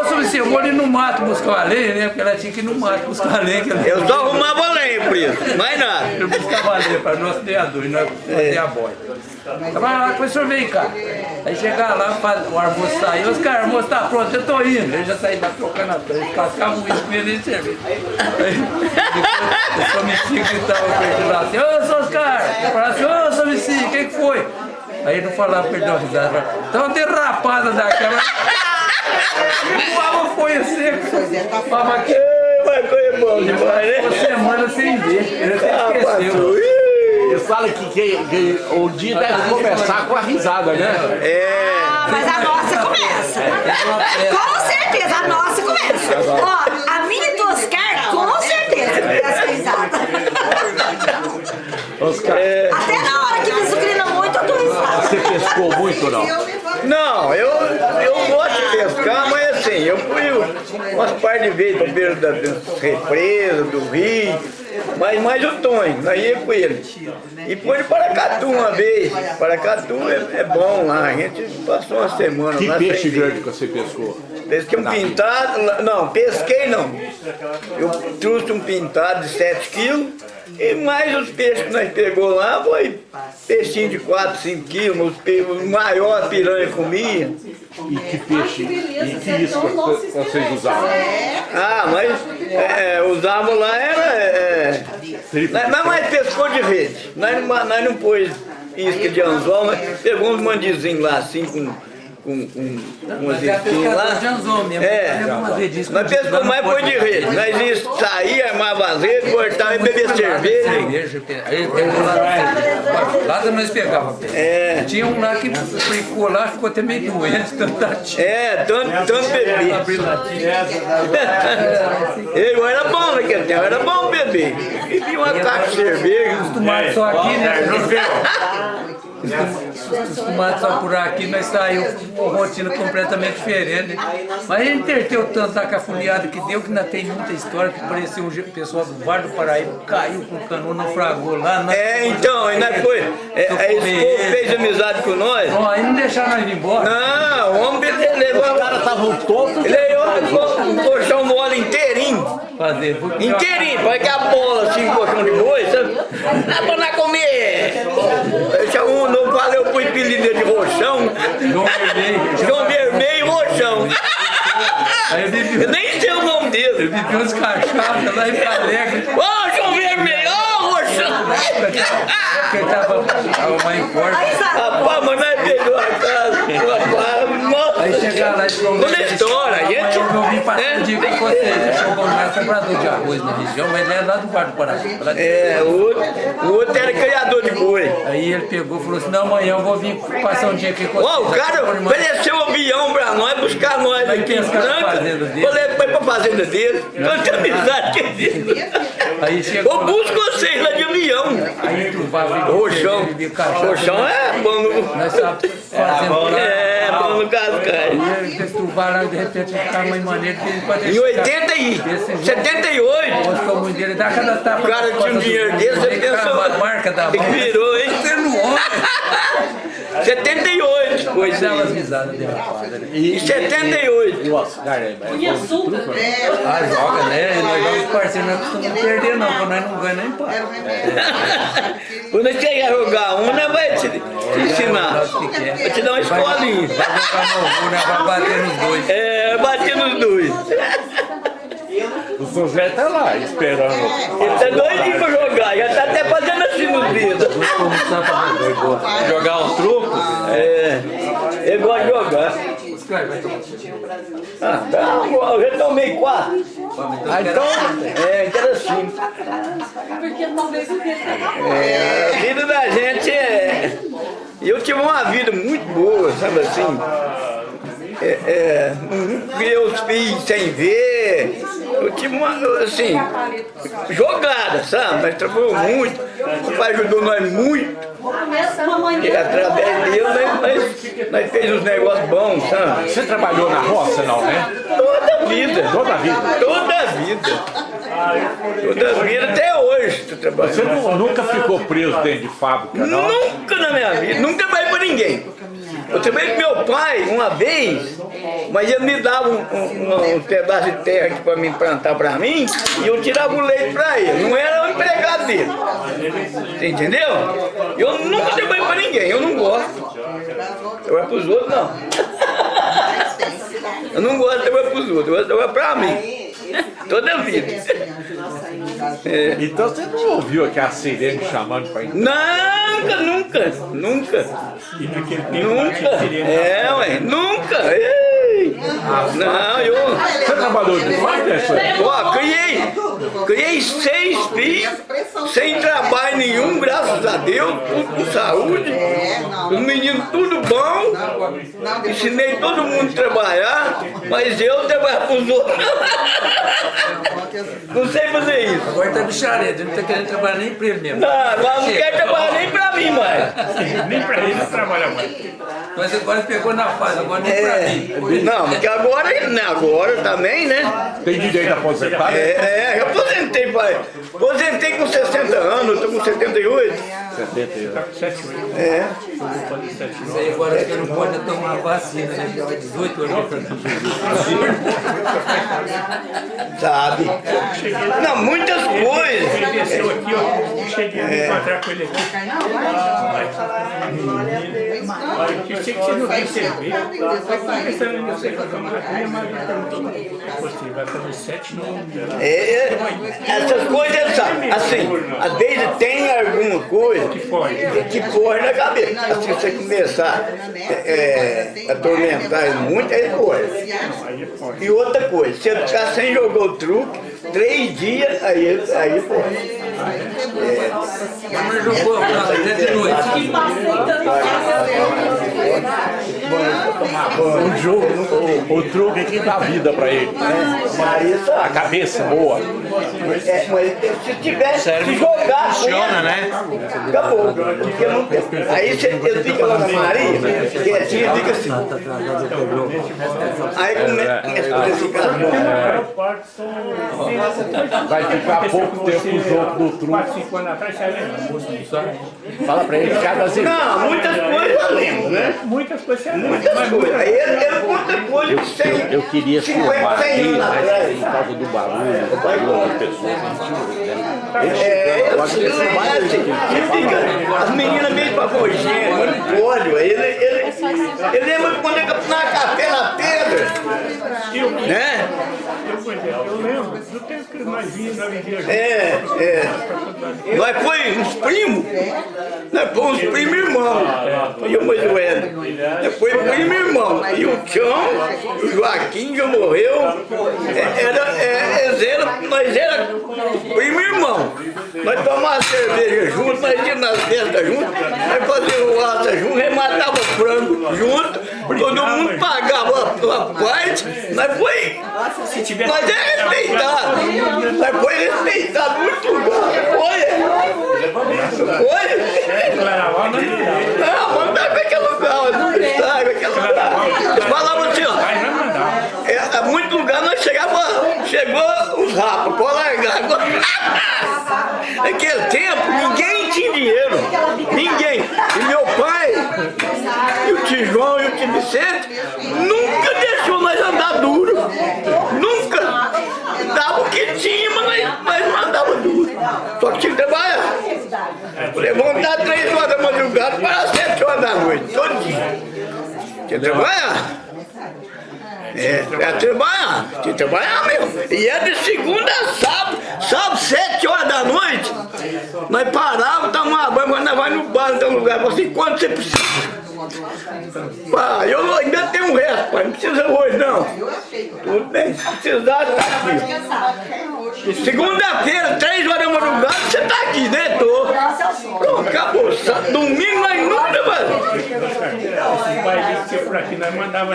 Ô, Somicídio, eu vou ali no mato buscar a lenha, né? Porque ela tinha que ir no mato buscar a lenha. Eu só arrumava lenha por isso, mais nada. eu buscava lenha para nós criador e nós fazer a boia. Tava lá, professor, vem cá. Aí chegava lá, o almoço saiu, os caras, o almoço tá pronto, eu tô indo. Ele já saía lá trocando a frente, cascava um com ele e cerveja. Aí, o Somici gritava pra ele lá assim, ô, caras! Eu falava assim, ô, Somici, o que que foi? Aí ele não falava, perdeu a risada, falava, tá uma derrapada daquela. O água foi seco, fala aqui. É, Mas coisa boa demais, Uma né? semana sem ver, ele até Ah, esqueceu. Eles falam que, que, que o dia deve começar com a risada, né? É. Ah, mas a nossa começa. Com certeza, a nossa começa. Ó, a minha e do Oscar, com certeza, começa risada. Oscar, Até na hora que me sucrina muito, eu tô risada. Você pescou muito, não? Não, eu, eu gosto de pescar, mas assim, eu fui umas par de vezes pra beira da, das represas, do rio, mas mais o Tonho, nós ia com ele. E foi de Paracatu uma vez, Paracatu é, é bom lá, a gente passou uma semana Que lá. peixe sem ver. grande que você pescou? Pesquei um pintado, não, pesquei não. Eu trouxe um pintado de 7 quilos e mais os peixes que nós pegou lá foi peixinho de 4, 5 quilos, os o maior piranha comia. E que peixe, e que isca que vocês usavam? Ah, mas é, é, usavam lá era. É, nós, nós mais pescou de rede. Nós, não- nós não pôs isca de anzol, mas pegou uns mandizinhos lá assim com. Com, com, com umas é isquinhas lá. pescador de anzol mesmo. É, nós no mais foi de rede. Nós ia sair, armava as redes, cortava e beber cerveja. Cerveja, lá. Lá também nós pegava. É, Tinha um lá que ficou lá, ficou até meio doente, tanto tá é, tanto, tanto beber. abrir latinha. Eu era bom naquele tempo, era bom beber. Bebia uma caixa de cerveja. Acostumado só aqui, né? Acostumado só por aqui, nós saímos com uma rotina completamente diferente. né? Mas ele entreteu tanto da cafuneada que deu, que ainda tem muita história, que parecia o pessoal do Bar do Paraíba, caiu com o cano, naufragou lá. nós- É, então, e nós foi. É, esse povo fez amizade com nós. Ó, aí não deixaram nós ir embora. Não, o homem levou. Os caras estavam todos. Um colchão mole inteirinho. Fazer. Inteirinho, parece que a bola assim, um colchão de boi, sabe? Dá pra nós comer. Eu chamo, não falei, eu fui apelido de roxão. João Vermelho. João Vermelho e roxão. Eu Eu nem sei o nome eu dele. bebi uns cachaças lá em Alegre. Ô, João Vermelho, ô, roxão. Ele tava, tava mais forte. Rapaz, mas nós pegou a casa. Aí chegaram lá e falou, Toda história, a gente- Eu ouvi passar É. um dia com vocês, bom, não é comprador de arroz na região, mas ele é lá do Bar do de- É, o outro, o outro era criador de boi. Aí ele pegou e falou assim, não, amanhã eu vou vir passar um dia aqui com Ó, o vocês. cara ofereceu um avião pra nós, buscar nós Vai aqui em Franca. fazenda dele. Falei, foi pra fazenda dele. Tanta amizade que existe. Aí chegou Eu busco vocês lá de avião. aí tu vai Roxão. beber cachaça. Roxão é bom no... Nós estávamos fazendo É, bom no cascai. E eles turbaram lá, de repente ficaram uma maneira que ele pode Em 80 e 78, Gostou muito dele, dá cada tapa. o cara tinha um dinheiro desse, você pensou... A marca da mão. virou, hein? Você não olha. 78, pois Dava as é. Em 78. E o Oscar é, é né? Ah, joga, né? E nós jogamos parceiros, não costumamos perder não, porque nós não ganhamos nem pá. Quando você chegar a jogar uma, vai te, te ensinar. Vai te dar uma escolinha. Vai jogar no né? Vai bater nos dois. É, bater nos dois. O Zé tá lá esperando. Ele tá doidinho pra jogar, já tá até fazendo assim nos dedos. Jogar os trucos? É, ele gosta de jogar. Ah, tá, eu já tomei quatro. Ah, então, é, interessante. Porque talvez o dele É, a vida da gente é. Eu tive uma vida muito boa, sabe assim? É, é, os filhos sem ver. Eu tive uma, assim, jogada, sabe? Nós trabalhamos muito. O pai ajudou nós muito. E através dele nós, nós, nós fez uns negócios bons, sabe? Você trabalhou na roça, não, né? Toda vida. Toda vida. Toda vida. Toda vida até hoje tô trabalhando. Você nu- nunca ficou preso dentro de fábrica, não? Nunca na minha vida, nunca trabalhei pra ninguém. Eu com meu pai uma vez, mas ele me dava um, um- um pedaço de terra aqui pra mim plantar pra mim e eu tirava o leite pra ele. Não era o empregado dele. Você entendeu? Eu nunca trabalhei pra ninguém, eu não gosto. Trabalhar pros outros não. Eu não gosto de trabalhar pros outros, eu gosto de trabalhar pra mim. Toda a vida. É. Então você não ouviu aquela sirene chamando pra entrar? Nunca, nunca, nunca. Nunca. É, ué, nunca. Ei. Não, eu. Você trabalhou de fábrica, senhor? Ó, criei, criei seis filhos, sem trabalho nenhum, graças a Deus, tudo com saúde. Os meninos tudo bom. Ensinei todo mundo a trabalhar, mas eu trabalhar pros outros. Não sei fazer isso. Agora tá bichareta, não tá querendo trabalhar nem pra ele mesmo. Não, agora não quero trabalhar nem pra mim mais. Nem pra ele não trabalha mais. Mas agora pegou na fase, agora nem pra É, mim. não, porque agora, né, agora também, né? Tem direito a aposentar? né? É, é, eu aposentei, pai. Aposentei com 60 anos, eu tô com 78. 78. É. Isso aí agora você não pode tomar vacina, né? 18 anos Sabe? Não, muitas Ele coisas. desceu aqui, ó. Eu cheguei a encontrar com ele aqui. Olha, que você não recebeu. Eu tava pensando em você fazer uma minha madre perguntou. Você vai fazer sete no. É, é, essas coisas, sabe? Assim, às vezes tem alguma coisa que corre na cabeça. Assim, você começar é, a atormentar ele muito, aí. E outra coisa, se ele ficar sem jogar o truque, três dias, aí, aí corre. Mas jogou até de noite. O jogo, o, o truque que dá vida pra ele. Marisa, A cabeça boa. é, mas se tiver, se jogar, Funciona, né? acabou. Porque não tem. Aí você, ele fica lá na Maria, quietinho, fica assim. Aí começa a ficar Vai ficar pouco tempo junto do truque. Fala pra ele cada vez. Não, muitas coisas eu lembro, né? Muitas coisas você coisas. Aí ele, ele conta coisa Eu, de 100, eu, eu queria 50, filmar 100 aqui, mas por causa do barulho, do barulho das pessoas antigas, né? É, Eu acho que mais fica, as meninas meio pavogênitas, olha o óleo, ele, ele, ele lembra quando ele capinava café na pedra, né? Eu, exemplo, eu lembro. Do tempo que nós vimos na É, é. Nós foi uns primos, nós foi uns primos irmãos, e o Moisés, nós foi primo irmão, e o Tião, o Joaquim já morreu, É, era, é, eram, nós era primo irmão, nós tomávamos cerveja junto, nós íamos nas festas juntos, nós fazíamos laça junto, rematava frango junto, todo mundo pagava parte, nós foi, nós é respeitado, nós foi respeitado muito. Lugar, foi, foi, Claraval, não não, mandava pra aquele lugar, não sabe, aquele lugar, Eles falavam assim, ó, é, muito lugar nós chegava, chegou os rapas, pode largar. Naquele tempo, ninguém tinha dinheiro. Ninguém. E meu pai, tio João e o tio Vicente nunca deixou nós andar duro. Nunca. Dava o que tinha, mas nós, não andava duro. Só que tinha que trabalhar. Levantar três horas da madrugada para sete horas da noite, todo dia. Tinha que trabalhar. É, é trabalhar, tinha que trabalhar mesmo. E é de segunda a sábado, sábado, sete horas da noite. Nós parávamos, tomávamos banho, mas nós vamos no bar, no lugar. Assim, quanto você precisa? Pai, eu ainda tenho um resto, pai, não precisa hoje não. Tudo bem, se precisar, tá aqui. Segunda-feira, três horas da madrugada, você tá aqui, né? Tô. Pronto, acabou. Domingo nós nunca, mano. Esse pai disse que por aqui nós mandava.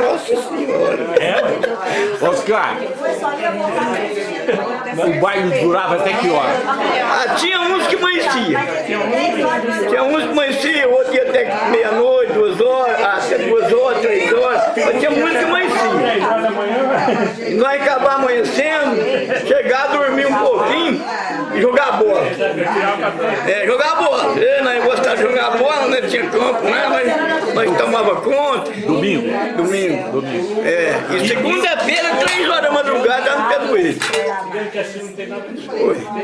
Nossa senhora. Oscar, o baile durava até que hora? Ah, tinha uns que amanhecia. Tinha uns que amanhecia, outro ia até meia-noite, duas horas, ah, até duas horas, três horas. Mas tinha uns que amanhecia. Nós acabar amanhecendo, chegar, dormir um pouquinho jogar bola. É, jogar bola. É, nós gostávamos de jogar bola, né? Tinha campo, né? Nós, nós tomava conta. Domingo? Domingo. Domingo. É, e segunda-feira, três horas da madrugada, no pé do ele.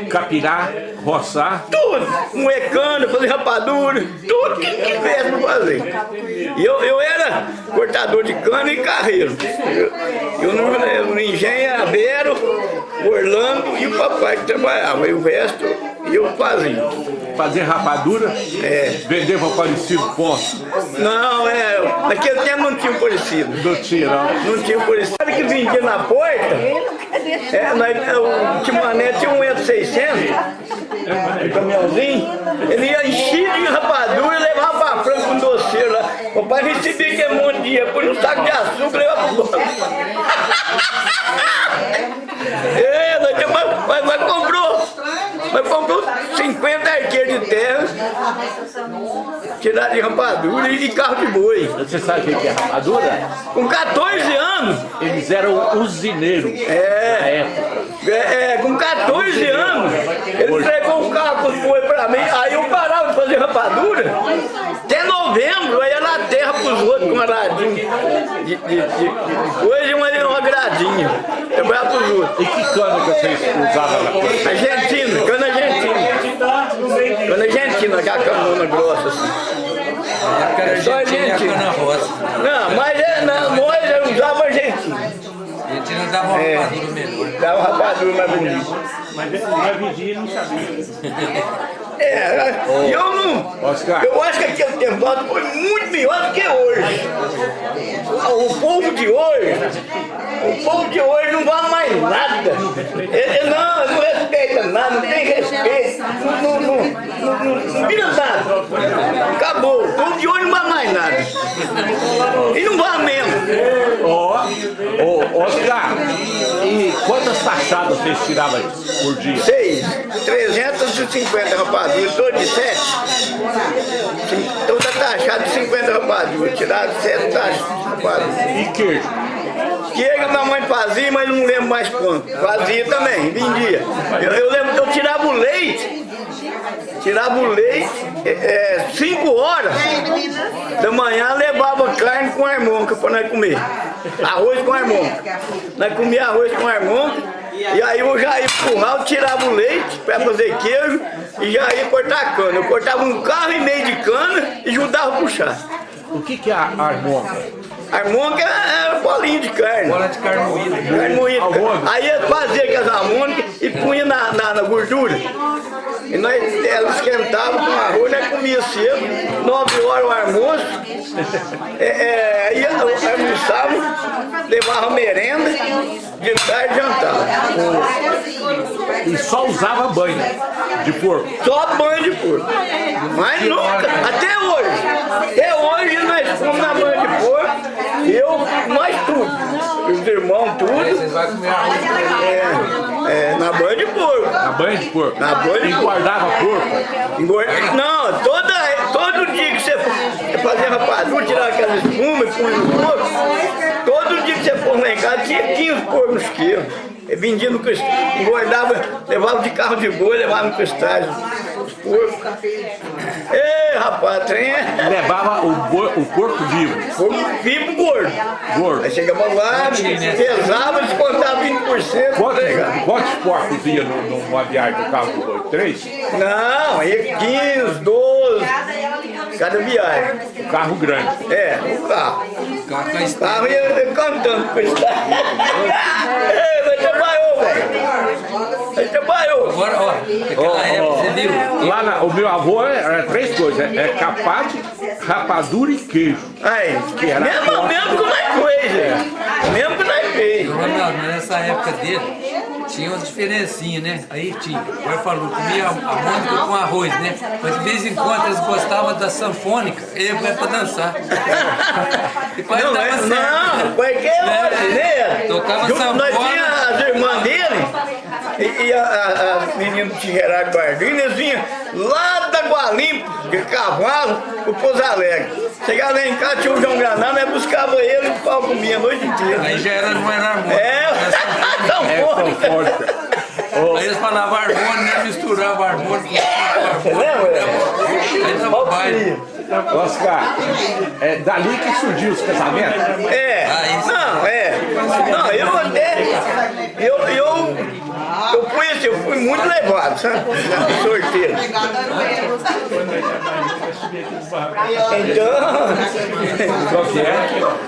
Capinar, roçar. Tudo, moecano, fazer rapadura, tudo que tivesse pra fazer. E eu, eu era cortador de cana e carreiro. Eu, eu engenho era Vero, Orlando e o papai que trabalhava. E o resto eu fazia. Fazer rapadura? É. Vender para parecido ponto? Não, é, naquele tempo não tinha um parecido. Não tinha, não. Não tinha um parecido. Sabe que vendia na porta? É, nós, o Timané tinha um metro seiscentos, um caminhãozinho, ele ia enchido de rapadura e levava pra franca com doceiro lá. O pai recebia aquele monte de dinheiro, põe um saco de açúcar e levava pro banco. É, nós mas, mas comprou, mas comprou 50 arqueiros de terra, tiraram de rapadura e de carro de boi. Você sabe o que é rapadura? Com 14 anos. Eles eram usineiros na É, época. é, é, com 14 anos, ele entregou o carro com boi pra mim, aí eu parava de fazer rapadura, até novembro, aí ia na terra pros outros com uma gradinha de, de, de, coisa e uma, uma gradinha, trabalhava pros outros. E que cana que vocês usavam na coisa? Argentina, cana argentina. Cana argentina, aquela canona grossa assim. Era Só Argentina a cana rosa. Não, mas é, na, nós. Argentina dava uma É. rapadura melhor. Dava rapadura mais bonita. Mas nós vigia não sabia. É, eu não. Oscar. Eu acho que aquele tempo foi muito melhor do que hoje. O povo de hoje, o povo de hoje não vale mais nada. Ele não, não respeita nada, não tem respeito, não, não, não, não, não, não vira nada. Acabou. O povo de hoje não vale mais nada. E não vale mesmo. Ô, Oscar, e quantas taxadas vocês tiravam por dia? Seis, 350 rapaduras, todo de sete. Então tá taxado de 50 rapaduras, tirado sete taxas rapaduras. E queijo? Que a minha mãe fazia, mas não lembro mais quanto. Fazia também, vendia. Eu, eu lembro que eu tirava o leite, tirava o leite, 5 horas da manhã levava carne com armonca para nós comer. Arroz com armonca. Nós comia arroz com armonca. E aí eu já ia pro curral, tirava o leite para fazer queijo e já ia cortar cana. Eu cortava um carro e meio de cana e ajudava a puxar. O que, que é a harmônica? Harmônica era bolinha de carne. Bola de carne moída. Carne moída. Aí ele fazia aquelas harmônicas e punha na, na, gordura. E nós ela esquentava com arroz, nós comia cedo, 9 horas o almoço. É, é, aí almoçava, levava merenda, de tarde jantava. E só usava banho de porco. Só banho de porco. Mas nunca, até hoje. Até hoje nós fomos na banho de porco, eu, nós tudo. Os irmãos, tudo. É, é, na banho de porco. Na banho de porco. Na banho de porco. guardava porco. Não, toda, todo dia que você fazer rapadura, tirar aquela espuma e pôr no porco, todo dia que você for lá em casa, tinha 15 porcos quilos. Vendia no cristal, engordava, levava de carro de boi, levava no cristal porcos. Ei, rapaz, trem é... Levava o, boi- o porco vivo. Foi vivo gordo. Gordo. Aí chegava lá, pesava, descontava 20%. Quantos, legal. quantos porcos ia no- numa viagem do carro do boi? Três? Não, aí 15, 12, cada viagem. Carro grande. É, o carro. O carro ia cantando com isso. Ei, Mas trabalhou, velho. Ele trabalhou. Agora, ó, naquela época, você viu? Lá na- o meu avô era três coisas, é, é capate, rapadura e queijo. Aí, Que era mesmo, mesmo que nós fez, né? Mesmo que nós fez. Ronaldo, mas nessa época dele, tinha uma diferencinha, né? Aí tinha, agora falou, comia a mônica com arroz, né? Mas de vez em quando eles gostavam da sanfônica, ele vai pra dançar. E quase Não, dava é- certo. não, qualquer hora, né? Tocava Junto, Nós sanfona. tínhamos as irmãs dele e, e a, menina de Gerardo vinham lá da Gualimpo, de cavalo, pro Pouso Alegre. Chegava lá em casa, tinha o João Granado, nós buscava ele e o pau comia a noite inteira. Aí já era, não era harmônica. É, tão É forte. Aí eles falavam harmônica, né? Misturava harmônica com Você lembra? Oscar, é dali que surgiu os casamentos? É, não, é. Não, eu até. Eu, eu, eu fui assim, eu fui muito levado, sabe? Sorteiro. Então, é?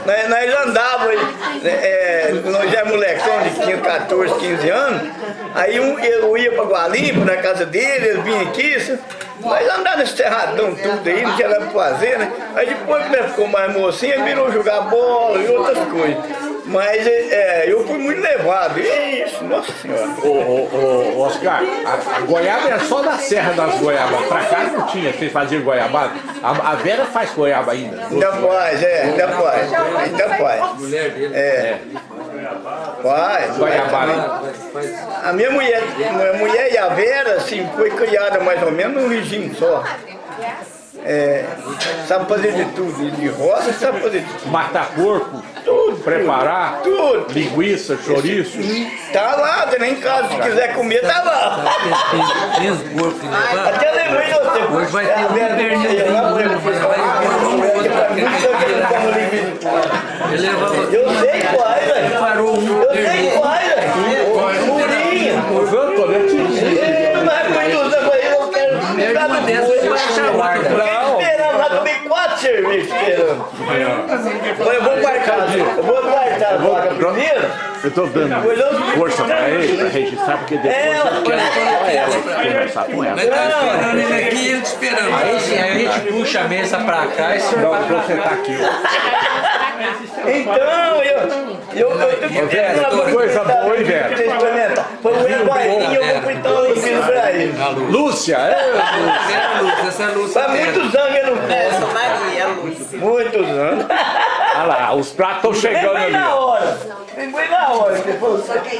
nós, nós andávamos, é, nós já molecão de 15, 14, 15 anos, aí um, eu ia pra Gualimpo, na casa dele, ele vinha aqui, sabe? nós andávamos nesse terradão tudo aí, não tinha nada pra fazer, né? Aí depois que ficou mais mocinho, ele virou jogar bola e outras coisas. Mas é, eu fui muito levado, isso, nossa senhora. Ô, ô, ô, Oscar, a, a goiaba era só da Serra das Goiabas. Pra cá não tinha, vocês faziam goiabada. A, a Vera faz goiaba ainda. Ainda faz, é, ainda faz, ainda faz. Mulher dele. É. Faz. Goiabada. A minha mulher, minha mulher e a Vera, assim, foi criada mais ou menos num regime só. É, sabe fazer de tudo, de roça sabe fazer de tudo. Matar porco, tudo, preparar, Tudo. linguiça, chouriço. Tá lá, tem lá em casa, se quiser comer, tá lá. Tem, os porcos que levaram. Até lembrei de você. Hoje vai ter a um lá, né? Eu sei quais, velho. Parou um Eu sei quais, velho. Murinha. Eu tô dentro Não é muito, eu quero Perde uma dessas, você vai achar outra. Esperando eu vou marcar, eu vou marcar a vaga. Eu tô dando força pra ele, pra registrar, porque depois É, eu quero só ela conversar com ela. Nós tá esperando ele aqui e ele esperando. Aí sim, a gente puxa a mesa pra cá e o senhor vai sentar aqui. Então, eu, eu, eu, eu, Vera, que coisa boa, hein, Vera? Foi o Guaraninho, eu vou fritar um filho pra ele. Lúcia, é? Essa é a Lúcia, essa é Lúcia. Faz muitos anos eu não como. Lúcia. Muitos anos. Olha lá, os pratos estão Vem chegando bem ali. na hora. Vem bem na hora.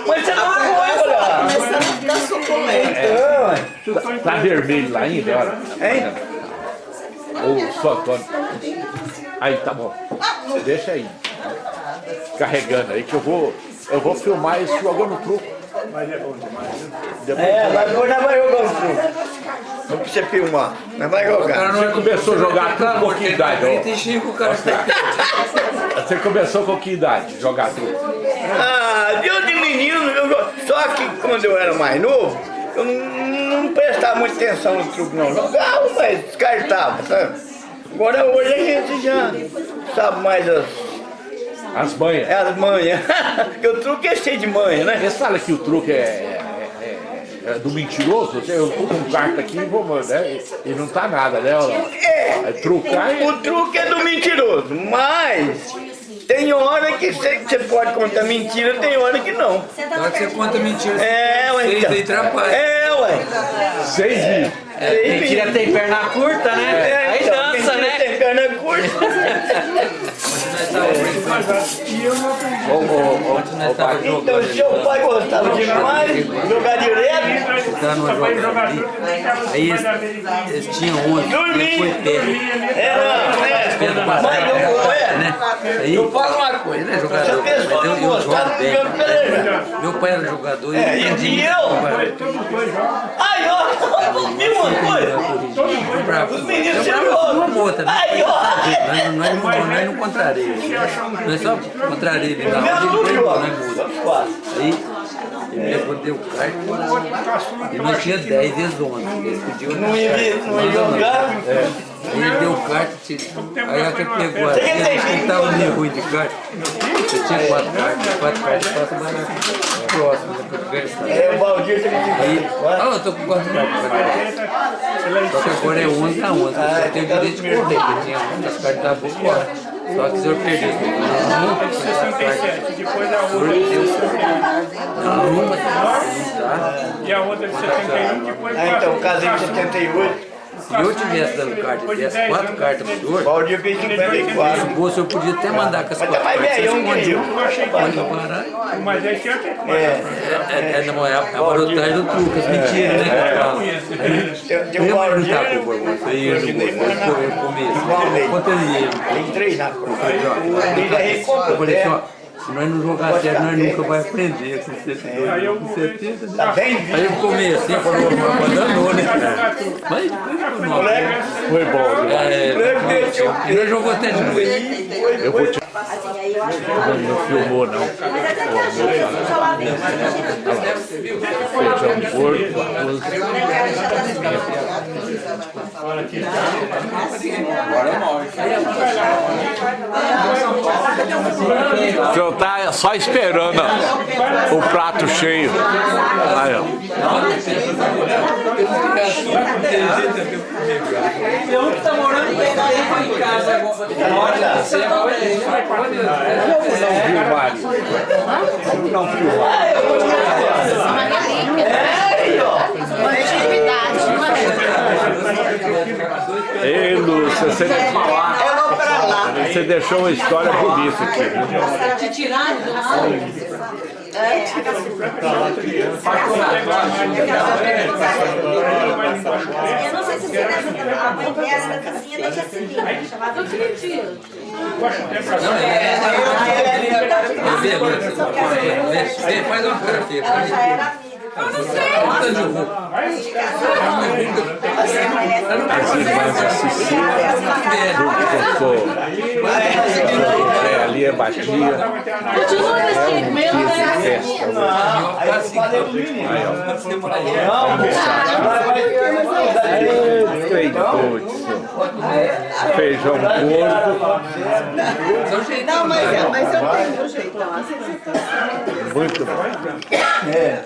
Mas você não foi, olha. Começando a ficar. Então, Tá, tá vermelho lá ainda, olha. hein? Ô, São Antônio. Aí, tá bom. Você deixa aí. Carregando aí que eu vou, eu vou filmar isso jogando truco. É, mas agora nós vai jogar um truco. Não precisa filmar. Nós vai jogar. Você começou a jogar truco com que idade? ó? 35 o cara Você começou com que idade jogar truco? Ah, eu de menino, eu, só que quando eu era mais novo, eu não, não prestava muita atenção no truque não. Jogava, mas descartava, sabe? Agora hoje a gente já sabe mais as, As manhas. as manhas. Porque o truque é cheio de manha, né? Eles falam que o truque é, é- é- é do mentiroso. Eu tô com carta aqui e vou mandar. E e não tá nada, né? É, É trucar o, truque é do mentiroso, mas tem hora que você você pode contar mentira, tem hora que não. Na hora que você conta mentira, É, ué, seis então. atrapalha. É, ué. Seis mil. Seis Mentira mil. tem perna curta, né? É, Aí então, dança, né? Tem perna curta. Então, seu pai gostava demais, jogar direto, Tá. Aí eles, eles tinham ontem, ele foi pé. era, é, passado, mas eu, é, né? Aí, eu falo uma coisa, é a jogador, mas eu, eu jogo bem. Meu pai era jogador e É, eu e- e eu? Aí, ó, Mesma coisa. Bravo. Os meninos chegou. uma né? Aí, ó. Nós, nós, nós, nós não contraria. Nós só contraria ele igual. embora, né, moço? Aí, ele levou, deu carta. E nós tinha 10 vezes 11. Ele pediu. Não ia, não ia jogar. Aí ele deu carta, tira- aí a que pegou aqui, ele estava meio ruim de carta. Você tinha quatro cartas, quatro cartas passa mais na próxima, né. É o Valdir que ele Aí, fica. ah, eu tô com quatro cartas. Só que agora é 11 a 11. Eu tenho o direito de correr, porque tinha muitas cartas da boa fora. Só que se eu perder, nunca 67, depois a outra de numa, 69 e a outra de 71, depois Ah, então, casei em 78. Se eu tivesse dando carta e desse quatro cartas pro senhor, Valdir fez 54. esse bolso eu podia até mandar com as quatro tá cartas. Você que esconde eu. baralho. mas é certo que É, É, é, é a, é marotagem do truque, as mentiras, né? Eu ia Valdir. lutar com o Borboto, eu ia no começo. Quanto ele ia? Tem três na Eu falei assim, ó, se nós não jogar sério, nós nunca vai aprender com 72, com 70. né? Tá bem Aí eu comecei, falou, mas danou, né? Mas depois foi mal. Foi bom. É, e nós jogou até de noite. Eu vou te... Assim, aí eu acho que Não, filmou, não. Mas até que a gente isolamento. Feijão gordo, arroz. O senhor tá só esperando ó, o prato cheio. Aí, ó. Eu que tá morando casa você um filmar. Ei, Lúcia, você, Eu vou pra lá. você deixou uma história bonita aqui. Te tiraram do lado. Eu não sei se você lembra, a mãe dessa da vizinha da tiro. Eu vi agora, você faz uma Ela já era amiga. Puta de roupa. As irmãs assistir, junto com o é, é batia. Continua mesmo né? Festa. Aí eu falei o menino. Não, senhor. Feijão gordo, Não, mas, é- mas eu tenho meu jeitão. Assim, muito bom. É.